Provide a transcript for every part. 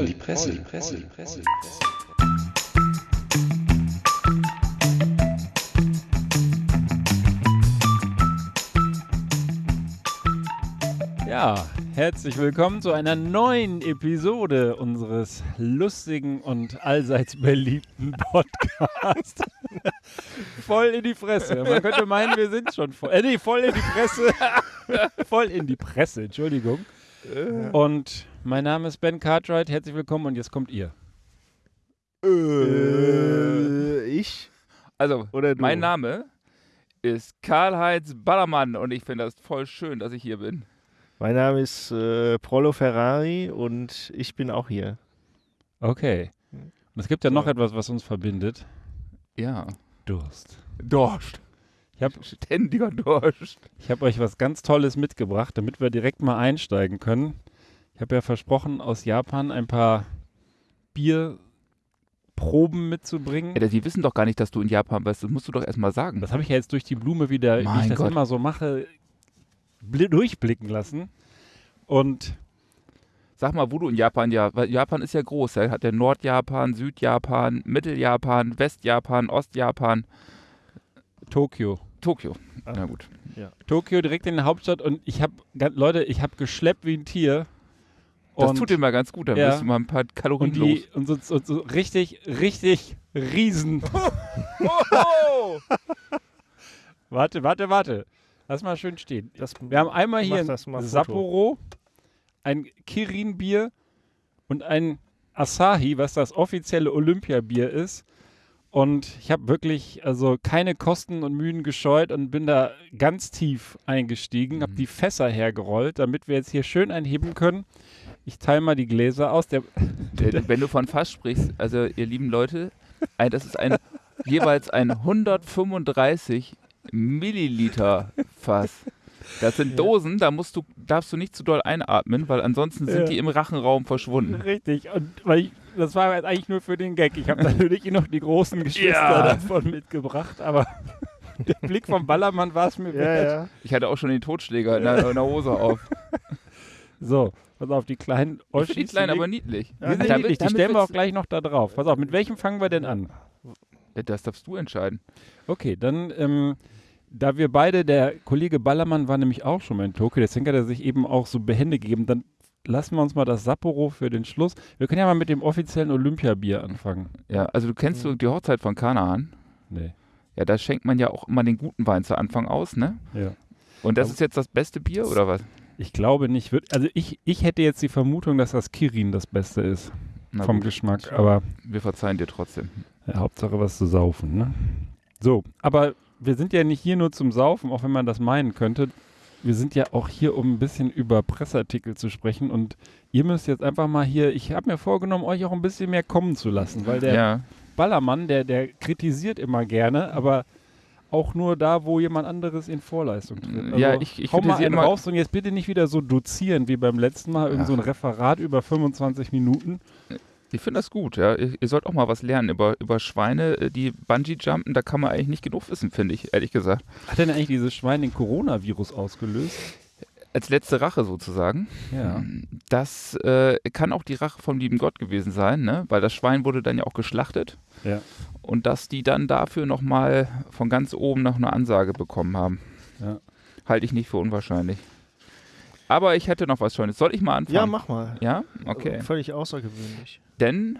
voll die Presse, die Presse, die Presse. Ja, herzlich willkommen zu einer neuen Episode unseres lustigen und allseits beliebten Podcasts. voll in die Fresse. Man könnte meinen, wir sind schon voll. Äh, nee, voll in die Presse. voll in die Presse, Entschuldigung. Und mein Name ist Ben Cartwright. Herzlich willkommen und jetzt kommt ihr. Äh, ich? Also, Oder du? mein Name ist Karl-Heinz Ballermann und ich finde das voll schön, dass ich hier bin. Mein Name ist äh, Prollo Ferrari und ich bin auch hier. Okay. Und es gibt ja noch etwas, was uns verbindet. Ja. Durst. Dorscht. Ich habe Ständiger Dorscht. Ich habe euch was ganz Tolles mitgebracht, damit wir direkt mal einsteigen können. Ich habe ja versprochen, aus Japan ein paar Bierproben mitzubringen. Ja, die wissen doch gar nicht, dass du in Japan bist. Das musst du doch erstmal sagen. Das habe ich ja jetzt durch die Blume wieder, wie ich Mein das Gott. immer so mache, bli- durchblicken lassen. Und Sag mal, wo du in Japan ja, weil Japan ist ja groß. Er hat ja Nordjapan, Südjapan, Mitteljapan, Westjapan, Ostjapan, Tokio. Tokio. Ah. Na gut. Tokio direkt in der Hauptstadt und ich habe, Leute, ich habe geschleppt wie ein Tier. Das und, tut dir mal ganz gut, dann Ja. wirst du mal ein paar Kalorien und, los. die, und, so, so, so richtig, richtig riesen. warte, warte, warte. Lass mal schön stehen. Das, Wir haben einmal hier ein. Sapporo, ein Kirin-Bier und ein Asahi, was das offizielle Olympiabier ist. Und ich habe wirklich also keine Kosten und Mühen gescheut und bin da ganz tief eingestiegen, habe Mhm. die Fässer hergerollt, damit wir jetzt hier schön einheben können. Ich teile mal die Gläser aus. Der, Äh, Wenn du von Fass sprichst, also ihr lieben Leute, ein, das ist ein jeweils ein 135 Milliliter Fass. Das sind Dosen, da musst du, darfst du nicht zu doll einatmen, weil ansonsten sind Ja. die im Rachenraum verschwunden. richtig. Und weil ich, das war jetzt eigentlich nur für den Gag. Ich habe natürlich noch die großen Geschwister Ja. davon mitgebracht, aber der Blick vom Ballermann war es mir ja, wert. ja. Ich hatte auch schon den Totschläger in der, in der Hose auf. So, pass auf, die kleinen Ich die Oschis. klein, die aber liegen- niedlich. die sind niedlich, die stellen wir auch gleich noch da drauf. Pass auf, mit welchem fangen wir denn an? Ja, Das darfst du entscheiden. Okay, dann, ähm, da wir beide, der Kollege Ballermann war nämlich auch schon mal in Tokio, deswegen hat er sich eben auch so Behände gegeben, dann lassen wir uns mal das Sapporo für den Schluss. Wir können ja mal mit dem offiziellen Olympiabier anfangen. Ja, also du kennst du die Hochzeit von Kanaan? Nee. Ja, da schenkt man ja auch immer den guten Wein zu Anfang aus, ne? Ja. Und das Aber- ist jetzt das beste Bier oder was? Ich glaube nicht. Wird, also ich, ich hätte jetzt die Vermutung, dass das Kirin das Beste ist Na vom gut, Geschmack, aber wir verzeihen dir trotzdem. ja, Hauptsache was zu saufen, ne? So, aber wir sind ja nicht hier nur zum Saufen, auch wenn man das meinen könnte. Wir sind ja auch hier, um ein bisschen über Pressartikel zu sprechen und ihr müsst jetzt einfach mal hier, ich habe mir vorgenommen, euch auch ein bisschen mehr kommen zu lassen, weil der ja. Ballermann, der, der kritisiert immer gerne, aber auch nur da, wo jemand anderes in Vorleistung tritt. Also, Ja, ich- ich hau mal einen immer- raus und jetzt bitte nicht wieder so dozieren wie beim letzten Mal, irgend so ein Referat über 25 Minuten. Ich finde das gut, ja. Ihr, ihr sollt auch mal was lernen über, über Schweine, äh, die Bungee-Jumpen. Da kann man eigentlich nicht genug wissen, finde ich, ehrlich gesagt. Hat denn eigentlich dieses Schwein den Coronavirus ausgelöst? Als letzte Rache sozusagen. Ja. Das äh, kann auch die Rache vom lieben Gott gewesen sein, ne? Weil das Schwein wurde dann ja auch geschlachtet. Ja. Und dass die dann dafür nochmal von ganz oben noch eine Ansage bekommen haben. Ja. Halte ich nicht für unwahrscheinlich. Aber ich hätte noch was Schönes. Soll ich mal anfangen? ja, mach mal. Ja? Okay. Völlig außergewöhnlich. Denn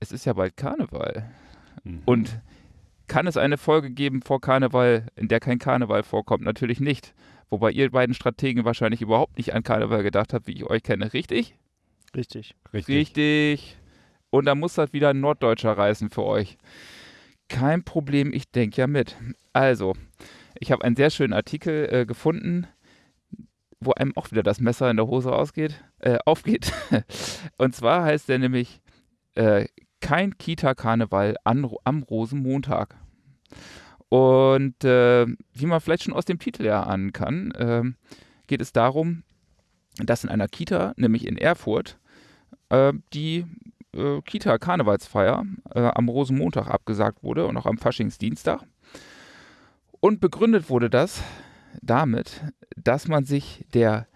es ist ja bald Karneval. Mhm. Und kann es eine Folge geben vor Karneval, in der kein Karneval vorkommt? Natürlich nicht. Wobei ihr beiden Strategen wahrscheinlich überhaupt nicht an Karneval gedacht habt, wie ich euch kenne. Richtig? Richtig. Richtig. Richtig. Und da muss das wieder ein Norddeutscher reißen für euch. Kein Problem, ich denke ja mit. Also, ich habe einen sehr schönen Artikel äh, gefunden, wo einem auch wieder das Messer in der Hose ausgeht, äh, aufgeht. Und zwar heißt der nämlich äh, Kein Kita-Karneval am Rosenmontag. Und äh, wie man vielleicht schon aus dem Titel erahnen kann, ähm, geht es darum, dass in einer Kita, nämlich in Erfurt, äh, die äh, Kita-Karnevalsfeier äh, am Rosenmontag abgesagt wurde und auch am Faschingsdienstag. Und begründet wurde das damit, dass man sich der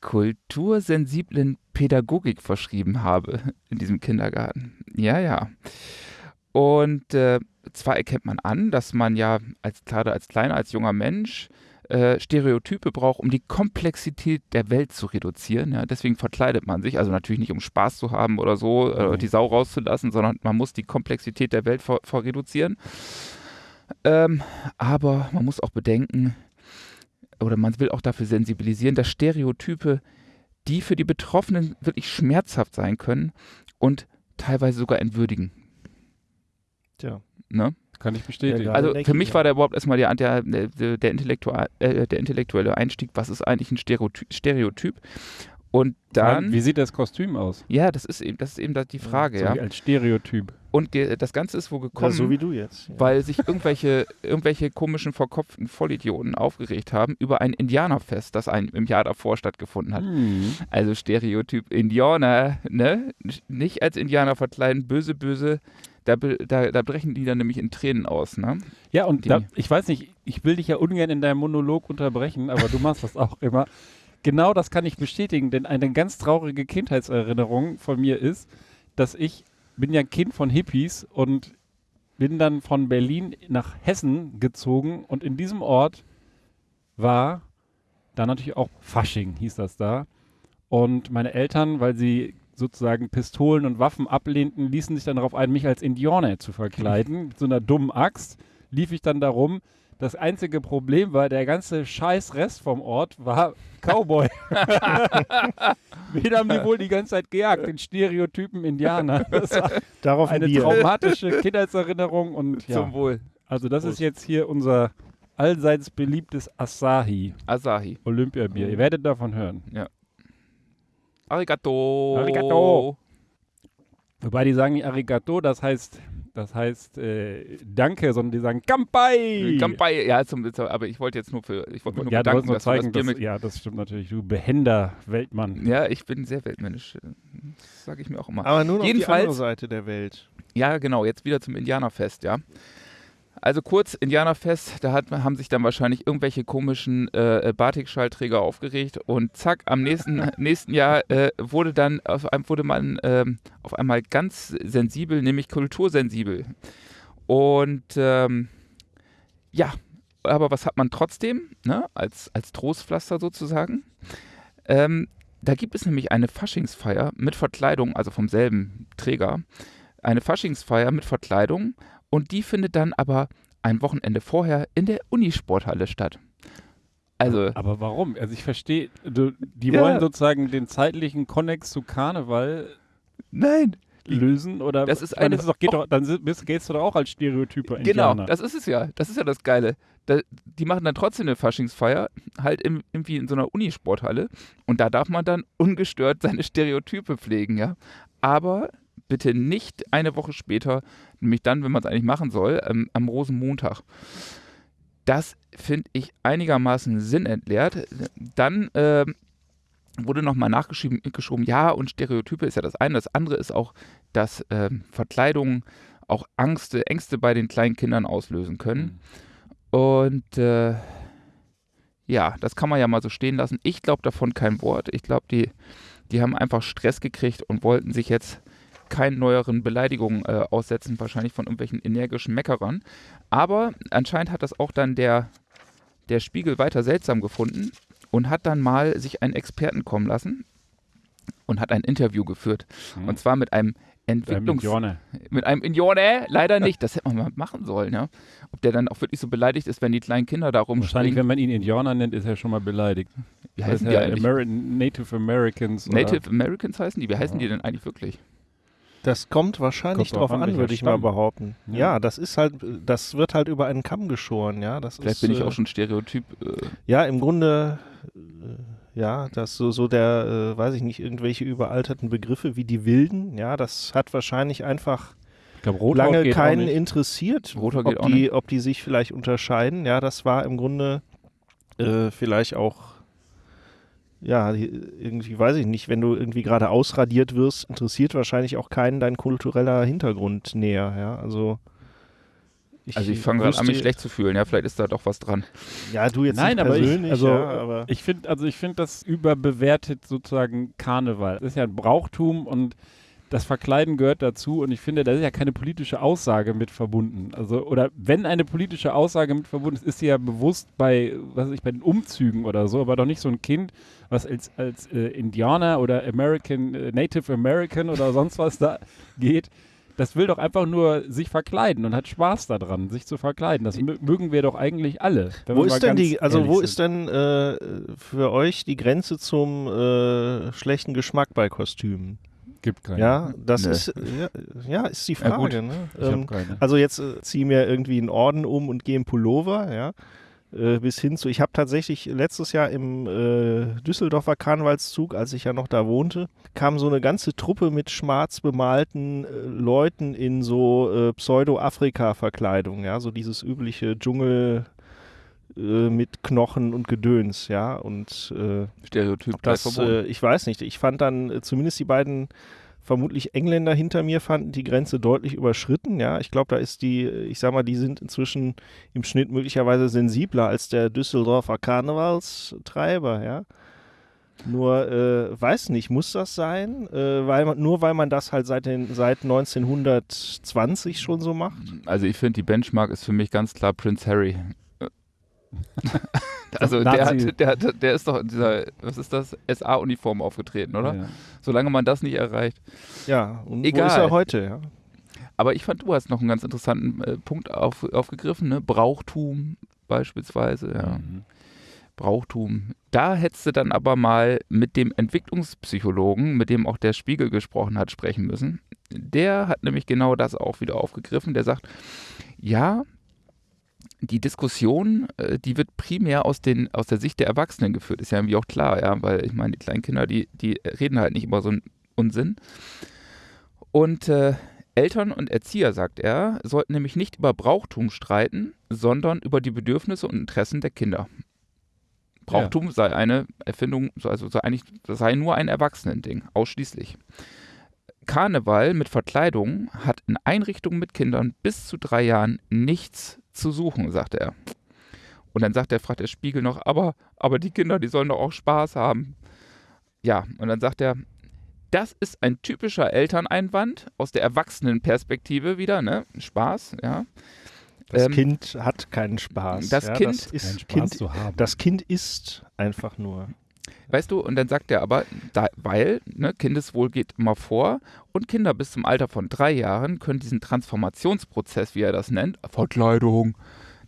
kultursensiblen Pädagogik verschrieben habe in diesem Kindergarten. Ja, ja. Und äh, zwar erkennt man an, dass man ja als gerade als kleiner, als junger Mensch äh, Stereotype braucht, um die Komplexität der Welt zu reduzieren. Ja? Deswegen verkleidet man sich, also natürlich nicht um Spaß zu haben oder so, äh, Mhm. die Sau rauszulassen, sondern man muss die Komplexität der Welt vor, vor reduzieren. Ähm, aber man muss auch bedenken, oder man will auch dafür sensibilisieren, dass Stereotype, die für die Betroffenen wirklich schmerzhaft sein können und teilweise sogar entwürdigen. Tja. Ne? Kann ich bestätigen. Ja, Also für ich mich ja. war der überhaupt erstmal der, der, der, der, Intellektua äh, der intellektuelle Einstieg, was ist eigentlich ein Stereoty Stereotyp? Und dann, Wie sieht das Kostüm aus? ja, das ist eben, das ist eben da die Frage, so ja. wie als Stereotyp. Und ge- das Ganze ist wo Ja, gekommen, so wie du jetzt. Ja. weil sich irgendwelche, irgendwelche komischen, verkopften Vollidioten aufgeregt haben über ein Indianerfest, das ein, im Jahr davor stattgefunden hat. Hm. Also Stereotyp Indianer, ne? Nicht als Indianer verkleiden, böse, böse. Da, da, da brechen die dann nämlich in Tränen aus, ne? Ja, und da, ich weiß nicht, ich will dich ja ungern in deinem Monolog unterbrechen, aber du machst das auch immer. Genau das kann ich bestätigen, denn eine ganz traurige Kindheitserinnerung von mir ist, dass ich bin ja ein Kind von Hippies und bin dann von Berlin nach Hessen gezogen und in diesem Ort war dann natürlich auch Fasching, hieß das da. Und meine Eltern, weil sie sozusagen Pistolen und Waffen ablehnten, ließen sich dann darauf ein, mich als Indianer zu verkleiden. Mit so einer dummen Axt lief ich dann darum. Das einzige Problem war, der ganze scheiß Rest vom Ort war Cowboy. Wen haben die wohl die ganze Zeit gejagt? Den Stereotypen Indianer. Das war Darauf ein eine Bier. traumatische Kindheitserinnerung und ja. Zum Wohl. Also das ist Prost. jetzt hier unser allseits beliebtes Asahi Asahi. Olympiabier. Ihr werdet davon hören. Arigato. Arigato. Wobei die sagen nicht Arigato, das heißt, das heißt äh, Danke, sondern die sagen Kampai. Kampai. Ja, zum, zum, aber ich wollte jetzt nur für, ich wollte nur Ja, bedanken, nur dass du zeigen, das dass, ja, das stimmt natürlich. Du behender Weltmann. ja, ich bin sehr weltmännisch. Das sage ich mir auch immer. Aber nun auf die andere Seite der Welt. Ja, genau, jetzt wieder zum Indianerfest, ja. Also kurz, Indianerfest, da hat, haben sich dann wahrscheinlich irgendwelche komischen äh, Batik-Schallträger aufgeregt und zack, am nächsten, nächsten Jahr äh, wurde dann auf, einem- wurde man ähm, auf einmal ganz sensibel, nämlich kultursensibel. Und ähm, ja, aber was hat man trotzdem, ne, als, als Trostpflaster sozusagen? Ähm, da gibt es nämlich eine Faschingsfeier mit Verkleidung, also vom selben Träger, eine Faschingsfeier mit Verkleidung und die findet dann aber ein Wochenende vorher in der Unisporthalle statt. Also, Aber warum? Also ich verstehe, die Ja. wollen sozusagen den zeitlichen Konnex zu Karneval nein, lösen oder Das ist meine, eine- das ist doch, geht doch, dann bist, gehst du doch auch als Stereotyper genau, Indianer. das ist es ja. Das ist ja das Geile. Da, die machen dann trotzdem eine Faschingsfeier, halt im, irgendwie in so einer Unisporthalle und da darf man dann ungestört seine Stereotype pflegen, ja. Aber bitte nicht eine Woche später, nämlich dann, wenn man es eigentlich machen soll, ähm, am Rosenmontag. Das finde ich einigermaßen sinnentleert. Dann ähm, wurde nochmal nachgeschoben, geschoben, ja, und Stereotype ist ja das eine. Das andere ist auch, dass ähm, Verkleidungen auch Angste, Ängste bei den kleinen Kindern auslösen können. Und äh, ja, das kann man ja mal so stehen lassen. Ich glaube davon kein Wort. Ich glaube, die, die haben einfach Stress gekriegt und wollten sich jetzt keinen neueren Beleidigungen äh, aussetzen, wahrscheinlich von irgendwelchen energischen Meckerern. Aber anscheinend hat das auch dann der, der Spiegel weiter seltsam gefunden und hat dann mal sich einen Experten kommen lassen und hat ein Interview geführt. Mhm. Und zwar mit einem Entwicklungs Indianer. mit einem Indianer, leider nicht. Das hätte man mal machen sollen, ja. Ob der dann auch wirklich so beleidigt ist, wenn die kleinen Kinder da Wahrscheinlich, rumspringen. wenn man ihn Indianer nennt, ist er schon mal beleidigt. Wie heißen die ja eigentlich? Ameri Native Americans. oder- Native Americans heißen die? Wie heißen Ja. die denn eigentlich wirklich? Das kommt wahrscheinlich Kommt drauf an, an, würde ich mal Stamm. behaupten. Ja. Ja. das ist halt, das wird halt über einen Kamm geschoren, ja. Das Vielleicht ist, bin ich äh, auch schon Stereotyp. Äh, Ja, im Grunde, äh, ja, das so, so der, äh, weiß ich nicht, irgendwelche überalterten Begriffe wie die Wilden, ja, das hat wahrscheinlich einfach Rothaut lange keinen interessiert, ob die, ob die sich vielleicht unterscheiden. Ja, das war im Grunde äh, vielleicht auch, ja, irgendwie weiß ich nicht, wenn du irgendwie gerade ausradiert wirst, interessiert wahrscheinlich auch keinen dein kultureller Hintergrund näher. Ja, also also ich fange gerade an, mich schlecht zu fühlen. Ja, vielleicht ist da doch was dran. Ja, du jetzt Nein, nicht aber ich, persönlich, also, ja, aber ich finde, also ich finde das überbewertet sozusagen Karneval. Das ist ja ein Brauchtum und das Verkleiden gehört dazu und ich finde, da ist ja keine politische Aussage mit verbunden. Also, oder wenn eine politische Aussage mit verbunden ist, ist sie ja bewusst bei, was weiß ich, bei den Umzügen oder so, aber doch nicht so ein Kind, was als, als äh, Indianer oder American, äh, Native American oder sonst was da geht. Das will doch einfach nur sich verkleiden und hat Spaß daran, sich zu verkleiden. Das mö- mögen wir doch eigentlich alle. wo ist denn die, also wo sind. ist denn äh, für euch die Grenze zum äh, schlechten Geschmack bei Kostümen? Gibt keine. Ja, das Nee. ist ja, ja, ist die Ja, gut. Frage. ne? Ich hab Ähm, keine. also jetzt äh, zieh mir irgendwie einen Orden um und gehe im Pullover, ja. Äh, bis hin zu, ich habe tatsächlich letztes Jahr im äh, Düsseldorfer Karnevalszug, als ich ja noch da wohnte, kam so eine ganze Truppe mit schwarz bemalten äh, Leuten in so äh, Pseudo-Afrika-Verkleidung, ja, so dieses übliche Dschungel äh, mit Knochen und Gedöns, ja, und äh, Stereotyp das, äh, ich weiß nicht. Ich fand dann äh, zumindest die beiden vermutlich Engländer hinter mir fanden die Grenze deutlich überschritten. Ja, ich glaube, da ist die, ich sag mal, die sind inzwischen im Schnitt möglicherweise sensibler als der Düsseldorfer Karnevalstreiber. Ja. Nur äh, weiß nicht, muss das sein? Äh, weil man, nur weil man das halt seit, den, seit 1920 schon so macht? Also ich finde, die Benchmark ist für mich ganz klar Prince Harry. also der, hat, der, hat, der ist doch in dieser, was ist das, SA-Uniform aufgetreten, oder? Ja. Solange man das nicht erreicht. Ja, und wo Egal. ist er heute? Ja? Aber ich fand, du hast noch einen ganz interessanten äh, Punkt auf, aufgegriffen, ne? Brauchtum beispielsweise, ja. Mhm. Brauchtum. Da hättest du dann aber mal mit dem Entwicklungspsychologen, mit dem auch der Spiegel gesprochen hat, sprechen müssen. Der hat nämlich genau das auch wieder aufgegriffen. Der sagt, ja, die Diskussion, äh, die wird primär aus, den, aus der Sicht der Erwachsenen geführt. Ist ja irgendwie auch klar, ja, weil ich meine, die kleinen Kinder, die, die reden halt nicht über so einen Unsinn. Und äh, Eltern und Erzieher, sagt er, sollten nämlich nicht über Brauchtum streiten, sondern über die Bedürfnisse und Interessen der Kinder. Brauchtum sei eine Erfindung, also sei eigentlich, das sei nur ein Erwachsenending, ausschließlich. Karneval mit Verkleidung hat in Einrichtungen mit Kindern bis zu drei Jahren nichts zu suchen, sagt er. Und dann sagt er, fragt der Spiegel noch, aber, aber die Kinder, die sollen doch auch Spaß haben. Ja, und dann sagt er, das ist ein typischer Elterneinwand aus der Erwachsenenperspektive wieder, ne? Spaß, ja. Das Ähm, Kind hat keinen Spaß. das ja, Kind- das ist Spaß kind, zu haben. Das Kind ist einfach nur. Weißt du, und dann sagt er aber, da, weil ne, Kindeswohl geht immer vor und Kinder bis zum Alter von drei Jahren können diesen Transformationsprozess, wie er das nennt, Verkleidung,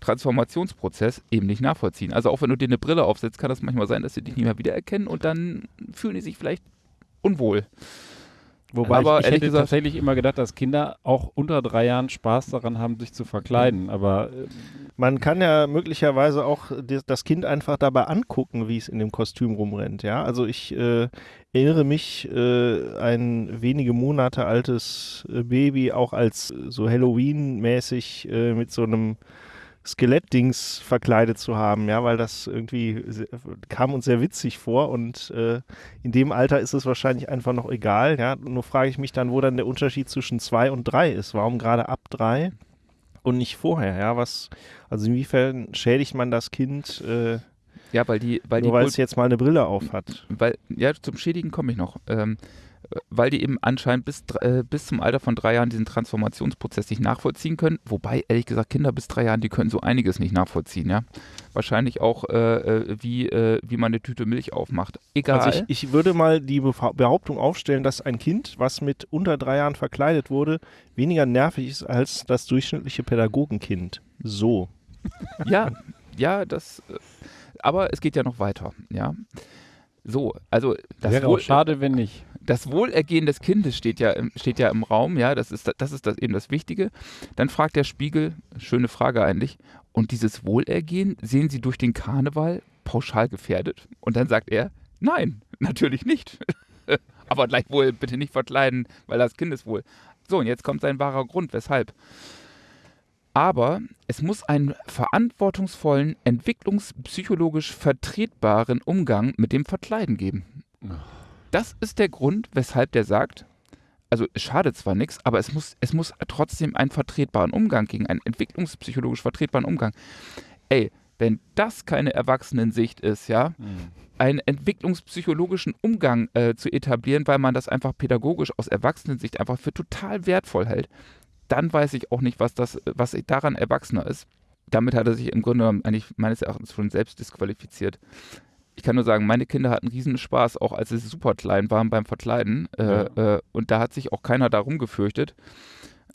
Transformationsprozess eben nicht nachvollziehen. Also auch wenn du dir eine Brille aufsetzt, kann das manchmal sein, dass sie dich nicht mehr wiedererkennen und dann fühlen die sich vielleicht unwohl. Wobei Aber ich, ich hätte gesagt- tatsächlich immer gedacht, dass Kinder auch unter drei Jahren Spaß daran haben, sich zu verkleiden. Aber äh, Man kann ja möglicherweise auch das Kind einfach dabei angucken, wie es in dem Kostüm rumrennt. Ja, also ich äh, erinnere mich, äh, ein wenige Monate altes äh, Baby auch als so Halloween-mäßig äh, mit so einem Skelettdings verkleidet zu haben, ja, weil das irgendwie kam uns sehr witzig vor und äh, in dem Alter ist es wahrscheinlich einfach noch egal, ja. Nur frage ich mich dann, wo dann der Unterschied zwischen zwei und drei ist. Warum gerade ab drei und nicht vorher, ja? Was, also inwiefern schädigt man das Kind, äh, Ja, weil die, weil nur die weil es jetzt mal eine Brille auf hat? weil, ja, zum Schädigen komme ich noch. Ähm, äh, weil die eben anscheinend bis, äh, bis zum Alter von drei Jahren diesen Transformationsprozess nicht nachvollziehen können. Wobei, ehrlich gesagt, Kinder bis drei Jahren, die können so einiges nicht nachvollziehen, ja. Wahrscheinlich auch, äh, äh, wie, äh, wie man eine Tüte Milch aufmacht. Egal. Also ich, ich würde mal die Behauptung aufstellen, dass ein Kind, was mit unter drei Jahren verkleidet wurde, weniger nervig ist als das durchschnittliche Pädagogenkind. So. Ja, ja, das. äh, Aber es geht ja noch weiter, ja. So, also das, wäre auch Wohl, schade, wenn nicht. Das Wohlergehen des Kindes steht ja, im- steht ja im Raum, ja, das ist, das ist das eben das Wichtige. Dann fragt der Spiegel, schöne Frage eigentlich, und dieses Wohlergehen sehen Sie durch den Karneval pauschal gefährdet? Und dann sagt er, nein, natürlich nicht. Aber gleichwohl bitte nicht verkleiden, weil das Kindeswohl. So, und jetzt kommt sein wahrer Grund, weshalb. Aber es muss einen verantwortungsvollen, entwicklungspsychologisch vertretbaren Umgang mit dem Verkleiden geben. Das ist der Grund, weshalb der sagt, also es schadet zwar nichts, aber es muss, es muss trotzdem einen vertretbaren Umgang gegen einen entwicklungspsychologisch vertretbaren Umgang. Ey, wenn das keine Erwachsenensicht ist, ja, einen entwicklungspsychologischen Umgang äh, zu etablieren, weil man das einfach pädagogisch aus Erwachsenensicht einfach für total wertvoll hält, dann weiß ich auch nicht, was das, was daran erwachsener ist. Damit hat er sich im Grunde genommen eigentlich meines Erachtens schon selbst disqualifiziert. Ich kann nur sagen, meine Kinder hatten riesen Spaß, auch als sie super klein waren beim Verkleiden. Äh, äh, und da hat sich auch keiner darum gefürchtet.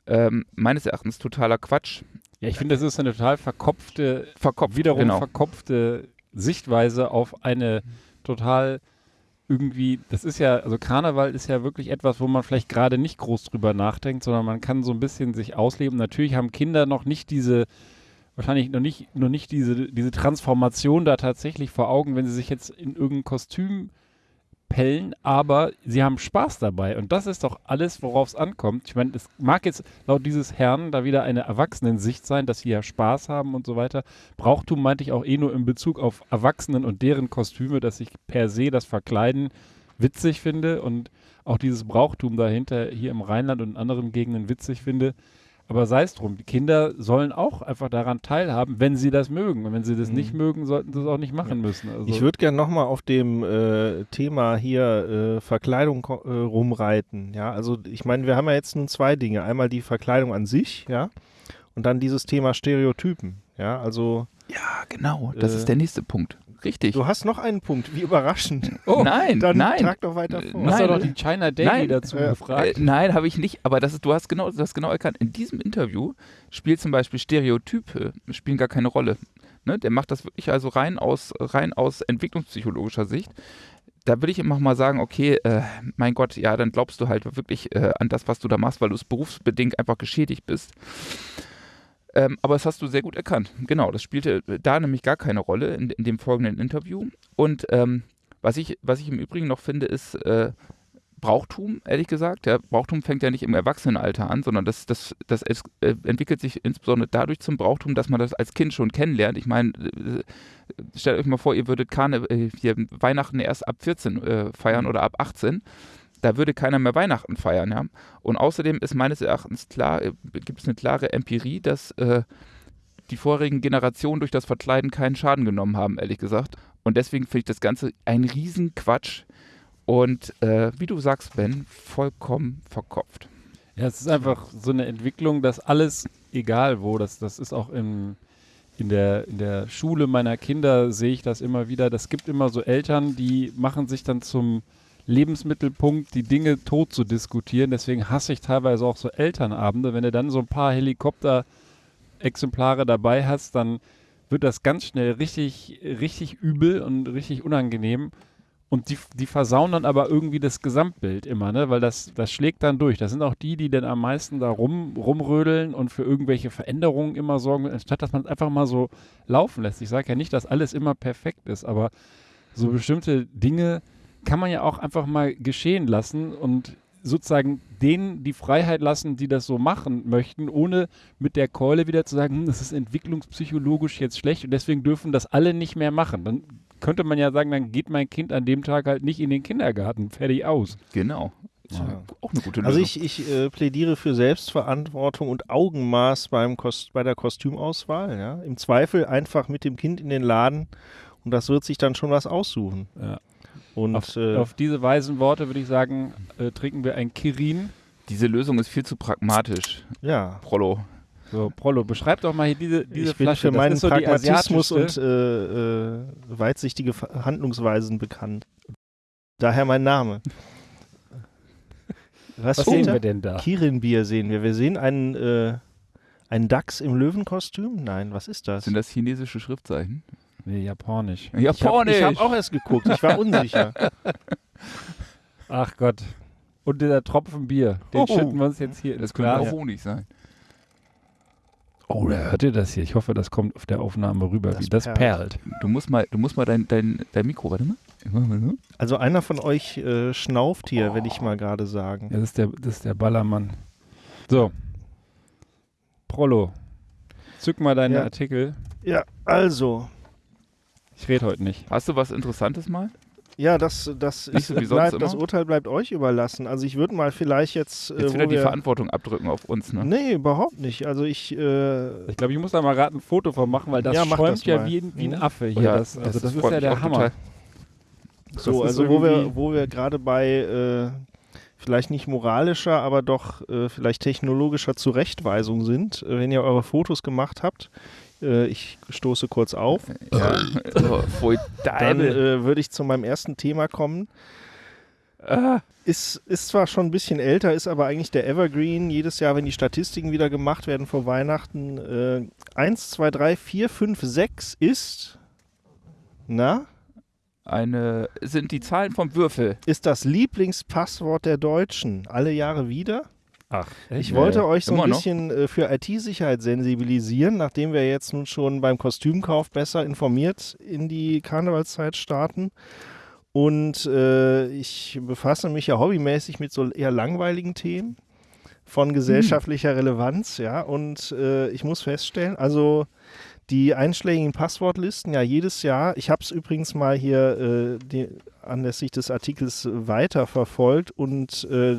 Ähm, meines Erachtens totaler Quatsch. Ja, ich finde, das ist eine total verkopfte, Verkopft, wiederum genau. verkopfte Sichtweise auf eine total irgendwie, das ist ja, also Karneval ist ja wirklich etwas, wo man vielleicht gerade nicht groß drüber nachdenkt, sondern man kann so ein bisschen sich ausleben. Natürlich haben Kinder noch nicht diese, wahrscheinlich noch nicht, noch nicht diese, diese Transformation da tatsächlich vor Augen, wenn sie sich jetzt in irgendein Kostüm pellen, aber sie haben Spaß dabei. Und das ist doch alles, worauf es ankommt. Ich meine, es mag jetzt laut dieses Herrn da wieder eine Erwachsenensicht sein, dass sie ja Spaß haben und so weiter. Brauchtum meinte ich auch eh nur in Bezug auf Erwachsenen und deren Kostüme, dass ich per se das Verkleiden witzig finde und auch dieses Brauchtum dahinter hier im Rheinland und in anderen Gegenden witzig finde. Aber sei es drum, die Kinder sollen auch einfach daran teilhaben, wenn sie das mögen. Und wenn sie das Mhm. nicht mögen, sollten sie es auch nicht machen müssen. Also, Ich würde gerne nochmal auf dem äh, Thema hier äh, Verkleidung äh, rumreiten. Ja, also ich meine, wir haben ja jetzt nun zwei Dinge. Einmal die Verkleidung an sich, ja, und dann dieses Thema Stereotypen. Ja, also Ja, genau. Das Äh, ist der nächste Punkt. Richtig. du hast noch einen Punkt. Wie überraschend. Oh, nein, Dann nein. trag doch weiter Äh, vor. Du hast Nein, doch die China Daily nein, dazu äh, gefragt. Äh, nein, habe ich nicht. Aber das ist, du hast genau, du hast genau erkannt. In diesem Interview spielt zum Beispiel Stereotype spielen gar keine Rolle. Ne? Der macht das wirklich also rein aus, rein aus entwicklungspsychologischer Sicht. Da würde ich immer mal sagen, okay, äh, mein Gott, ja, dann glaubst du halt wirklich äh, an das, was du da machst, weil du es berufsbedingt einfach geschädigt bist. Ähm, aber das hast du sehr gut erkannt. Genau, das spielte da nämlich gar keine Rolle in, in dem folgenden Interview. Und ähm, was, ich, was ich im Übrigen noch finde, ist äh, Brauchtum, ehrlich gesagt. Ja, Brauchtum fängt ja nicht im Erwachsenenalter an, sondern das, das, das es, äh, entwickelt sich insbesondere dadurch zum Brauchtum, dass man das als Kind schon kennenlernt. Ich meine, äh, stellt euch mal vor, ihr würdet Karne, äh, Weihnachten erst ab 14 äh, feiern oder ab 18 da würde keiner mehr Weihnachten feiern, ja. Und außerdem ist meines Erachtens klar, äh, gibt es eine klare Empirie, dass äh, die vorigen Generationen durch das Verkleiden keinen Schaden genommen haben, ehrlich gesagt. Und deswegen finde ich das Ganze ein Riesenquatsch und äh, wie du sagst, Ben, vollkommen verkopft. Ja, es ist einfach so eine Entwicklung, dass alles, egal wo, das, das ist auch im, in, der, in der Schule meiner Kinder, sehe ich das immer wieder. Das gibt immer so Eltern, die machen sich dann zum Lebensmittelpunkt, die Dinge tot zu diskutieren. Deswegen hasse ich teilweise auch so Elternabende. Wenn du dann so ein paar Helikopter-Exemplare dabei hast, dann wird das ganz schnell richtig, richtig übel und richtig unangenehm. Und die, die versauen dann aber irgendwie das Gesamtbild immer, ne? Weil das, das schlägt dann durch. Das sind auch die, die dann am meisten da rum, rumrödeln und für irgendwelche Veränderungen immer sorgen, anstatt dass man es einfach mal so laufen lässt. Ich sage ja nicht, dass alles immer perfekt ist, aber so bestimmte Dinge kann man ja auch einfach mal geschehen lassen und sozusagen denen die Freiheit lassen, die das so machen möchten, ohne mit der Keule wieder zu sagen, hm, das ist entwicklungspsychologisch jetzt schlecht und deswegen dürfen das alle nicht mehr machen. Dann könnte man ja sagen, dann geht mein Kind an dem Tag halt nicht in den Kindergarten. Fertig aus. Genau. Ja. Auch eine gute Lösung. Also ich, ich äh, plädiere für Selbstverantwortung und Augenmaß beim Kost bei der Kostümauswahl. Ja? Im Zweifel einfach mit dem Kind in den Laden und das wird sich dann schon was aussuchen. Ja. Und Auf, äh, auf diese weisen Worte würde ich sagen, äh, trinken wir ein Kirin. Diese Lösung ist viel zu pragmatisch, ja, Prollo. So, Prollo, beschreib doch mal hier diese, diese ich bin Flasche. für Das meinen ist so Pragmatismus und äh, äh, weitsichtige Handlungsweisen bekannt. Daher mein Name. Was, Was sehen wir denn da? Kirin-Bier sehen wir. Wir sehen einen, äh, einen Dachs im Löwenkostüm. Nein, was ist das? Sind das chinesische Schriftzeichen? Nee, japanisch. Japanisch! Ich habe auch erst geguckt, ich war unsicher. Ach Gott. Und dieser Tropfen Bier, den Oh. schütten wir uns jetzt hier das könnte auch Honig sein. Oh, da hört ihr das hier? Ich hoffe, das kommt auf der Aufnahme rüber. Das wie das perlt. perlt. Du musst mal, du musst mal dein, dein, dein Mikro, warte mal. Also einer von euch äh, schnauft hier, will ich mal gerade sagen. Ja, das ist der, das ist der Ballermann. So. Prollo. Zück mal deine Ja. Artikel. Ja, also, Ich rede heute nicht. Hast du was Interessantes mal? Ja, das, das, Nicht so ist, wie sonst bleibt, das? Urteil bleibt euch überlassen. Also ich würde mal vielleicht jetzt, äh, Jetzt wo wieder die Verantwortung abdrücken auf uns, ne? Nee, überhaupt nicht. Also ich, äh, Ich glaube, ich muss da mal gerade ein Foto von machen, weil das Ja, mach schäumt das ja wie, ein- wie ein Mhm. Affe hier. Ja, das, also das, ist freut ja der Hammer. total. so, ist also wo wir, wo wir gerade bei äh, vielleicht nicht moralischer, aber doch äh, vielleicht technologischer Zurechtweisung sind, äh, wenn ihr eure Fotos gemacht habt. Äh, ich stoße kurz auf. Ja. oh, Dann äh, würde ich zu meinem ersten Thema kommen. Ah, Ist, ist zwar schon ein bisschen älter, ist aber eigentlich der Evergreen. Jedes Jahr, wenn die Statistiken wieder gemacht werden vor Weihnachten, äh, 1, 2, 3, 4, 5, 6 ist, na, eine, sind die Zahlen vom Würfel. ist das Lieblingspasswort der Deutschen. Alle Jahre wieder. Ach, Ich echt? wollte ja. euch so ein noch? bisschen äh, für IT-Sicherheit sensibilisieren, nachdem wir jetzt nun schon beim Kostümkauf besser informiert in die Karnevalszeit starten. Und äh, ich befasse mich ja hobbymäßig mit so eher langweiligen Themen von gesellschaftlicher Relevanz, ja. Und äh, ich muss feststellen, also die einschlägigen Passwortlisten, ja, jedes Jahr, ich habe es übrigens mal hier äh, die, anlässlich des Artikels weiterverfolgt und äh,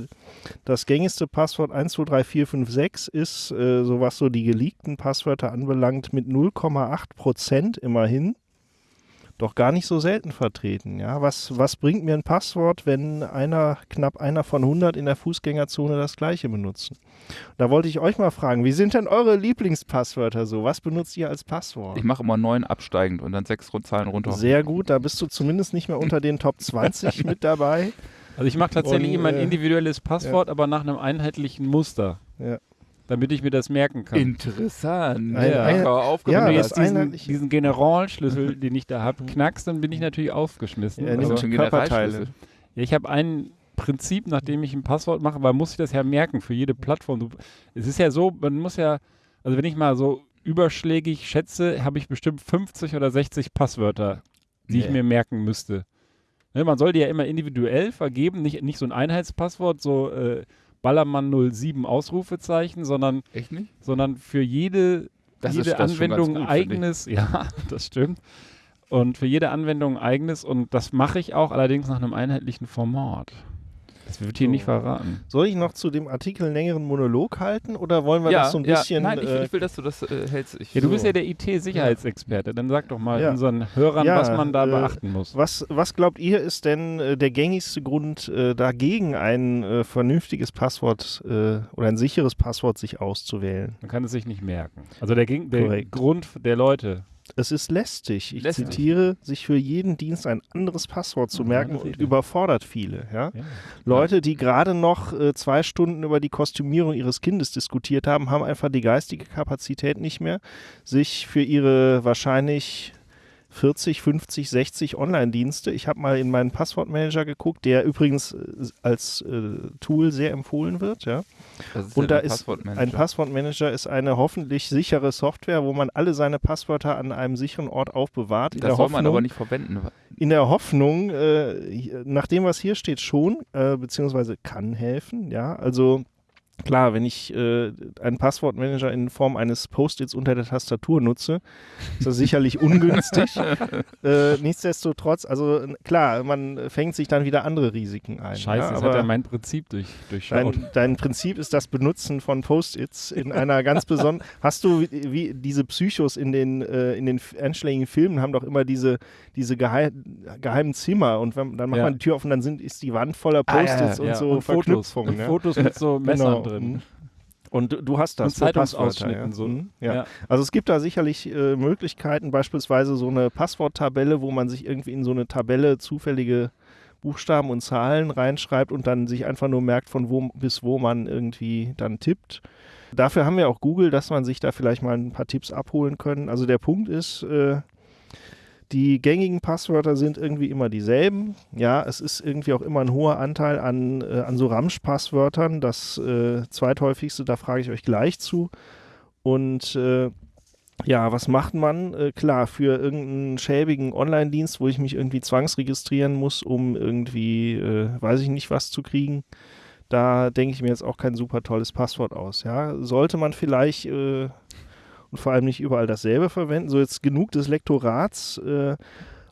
das gängigste Passwort 123456 ist, äh, so was so die geleakten Passwörter anbelangt, mit 0,8 Prozent immerhin. Doch gar nicht so selten vertreten. Ja, was, was bringt mir ein Passwort, wenn einer, knapp einer von 100 in der Fußgängerzone das gleiche benutzen? Da wollte ich euch mal fragen, wie sind denn eure Lieblingspasswörter so? Was benutzt ihr als Passwort? Ich mache immer neun absteigend und dann sechs Rund- Zahlen runter. Sehr gut, da bist du zumindest nicht mehr unter den Top 20 mit dabei. Also ich mache tatsächlich Und, immer ein äh, individuelles Passwort, aber nach einem einheitlichen Muster. Ja. Damit ich mir das merken kann. Interessant. Ein- ja, ein- aufgemacht. ja, Wenn du das jetzt diesen, diesen Generalschlüssel, den ich da habe, knackst, dann bin ich natürlich aufgeschmissen. Ja, Also schon Körperteile. Ja, ich habe ein Prinzip, nachdem ich ein Passwort mache, weil muss ich das ja merken für jede Plattform. Du, es ist ja so, man muss ja, also wenn ich mal so überschlägig schätze, habe ich bestimmt 50 oder 60 Passwörter, die ich Nee. mir merken müsste. Ne, man soll die ja immer individuell vergeben, nicht, nicht so ein Einheitspasswort, so äh, Ballermann 07 Ausrufezeichen, sondern, Echt nicht? sondern für jede, Das jede ist- Anwendung gut, eigenes. Ja, das stimmt. Und für jede Anwendung eigenes und das mache ich auch allerdings nach einem einheitlichen Format. Das wird hier So. nicht verraten. Soll ich noch zu dem Artikel einen längeren Monolog halten oder wollen wir ja, das so ein ja, bisschen. Nein, ich, äh, ich will, dass du das äh, hältst. Ich, Ja, du So. bist ja der IT-Sicherheitsexperte. Dann sag doch mal Ja. unseren Hörern, Ja, was man da äh, beachten muss. was, was glaubt ihr, ist denn äh, der gängigste Grund äh, dagegen, ein äh, vernünftiges Passwort äh, oder ein sicheres Passwort sich auszuwählen? Man kann es sich nicht merken. Also der, der. Grund der Leute. Es ist lästig. Ich Lästig. zitiere, sich für jeden Dienst ein anderes Passwort zu merken und überfordert viele. Ja? Ja. Leute, die gerade noch äh, zwei Stunden über die Kostümierung ihres Kindes diskutiert haben, haben einfach die geistige Kapazität nicht mehr, sich für ihre wahrscheinlich 40, 50, 60 Online-Dienste. Ich habe mal in meinen Passwortmanager geguckt, der übrigens äh, als äh, Tool sehr empfohlen wird. Ja. Und da ist ein Passwortmanager ist eine hoffentlich sichere Software, wo man alle seine Passwörter an einem sicheren Ort aufbewahrt. In Das der soll man Hoffnung, aber nicht verwenden. in der Hoffnung, äh, nach dem, was hier steht, schon, äh, beziehungsweise kann helfen, ja. Also klar, wenn ich äh, einen Passwortmanager in Form eines Post-its unter der Tastatur nutze, ist das sicherlich ungünstig. äh, nichtsdestotrotz, also klar, man fängt sich dann wieder andere Risiken ein. Scheiße, ja, aber hat er mein Prinzip durch, durchschaut. Dein, dein Prinzip ist das Benutzen von Post-its in einer ganz besonderen. Hast du wie, wie diese Psychos in den, äh, in den einschlägigen Filmen haben doch immer diese, diese geheim, geheimen Zimmer und wenn, dann macht Ja. man die Tür auf und dann sind, ist die Wand voller Ah, ja, Post-its und so und Fotos, Verknüpfungen. und. Fotos mit so Messern Genau. Drin. Mhm. Und du- hast das. Und Zeitungsausschnitten ja. so. Mhm. Ja. Ja. Also es gibt da sicherlich äh, Möglichkeiten, beispielsweise so eine Passworttabelle, wo man sich irgendwie in so eine Tabelle zufällige Buchstaben und Zahlen reinschreibt und dann sich einfach nur merkt, von wo bis wo man irgendwie dann tippt. Dafür haben wir auch Google, dass man sich da vielleicht mal ein paar Tipps abholen können. Also der Punkt ist, äh, die gängigen Passwörter sind irgendwie immer dieselben. Ja, es ist irgendwie auch immer ein hoher Anteil an, äh, an so Ramsch-Passwörtern. Das äh, zweithäufigste, da frage ich euch gleich zu. Und äh, ja, was macht man? Äh, klar, für irgendeinen schäbigen Online-Dienst, wo ich mich irgendwie zwangsregistrieren muss, um irgendwie, äh, weiß ich nicht, was zu kriegen, da denke ich mir jetzt auch kein super tolles Passwort aus. Ja, sollte man vielleicht äh, und vor allem nicht überall dasselbe verwenden. So jetzt genug des Lektorats. Äh,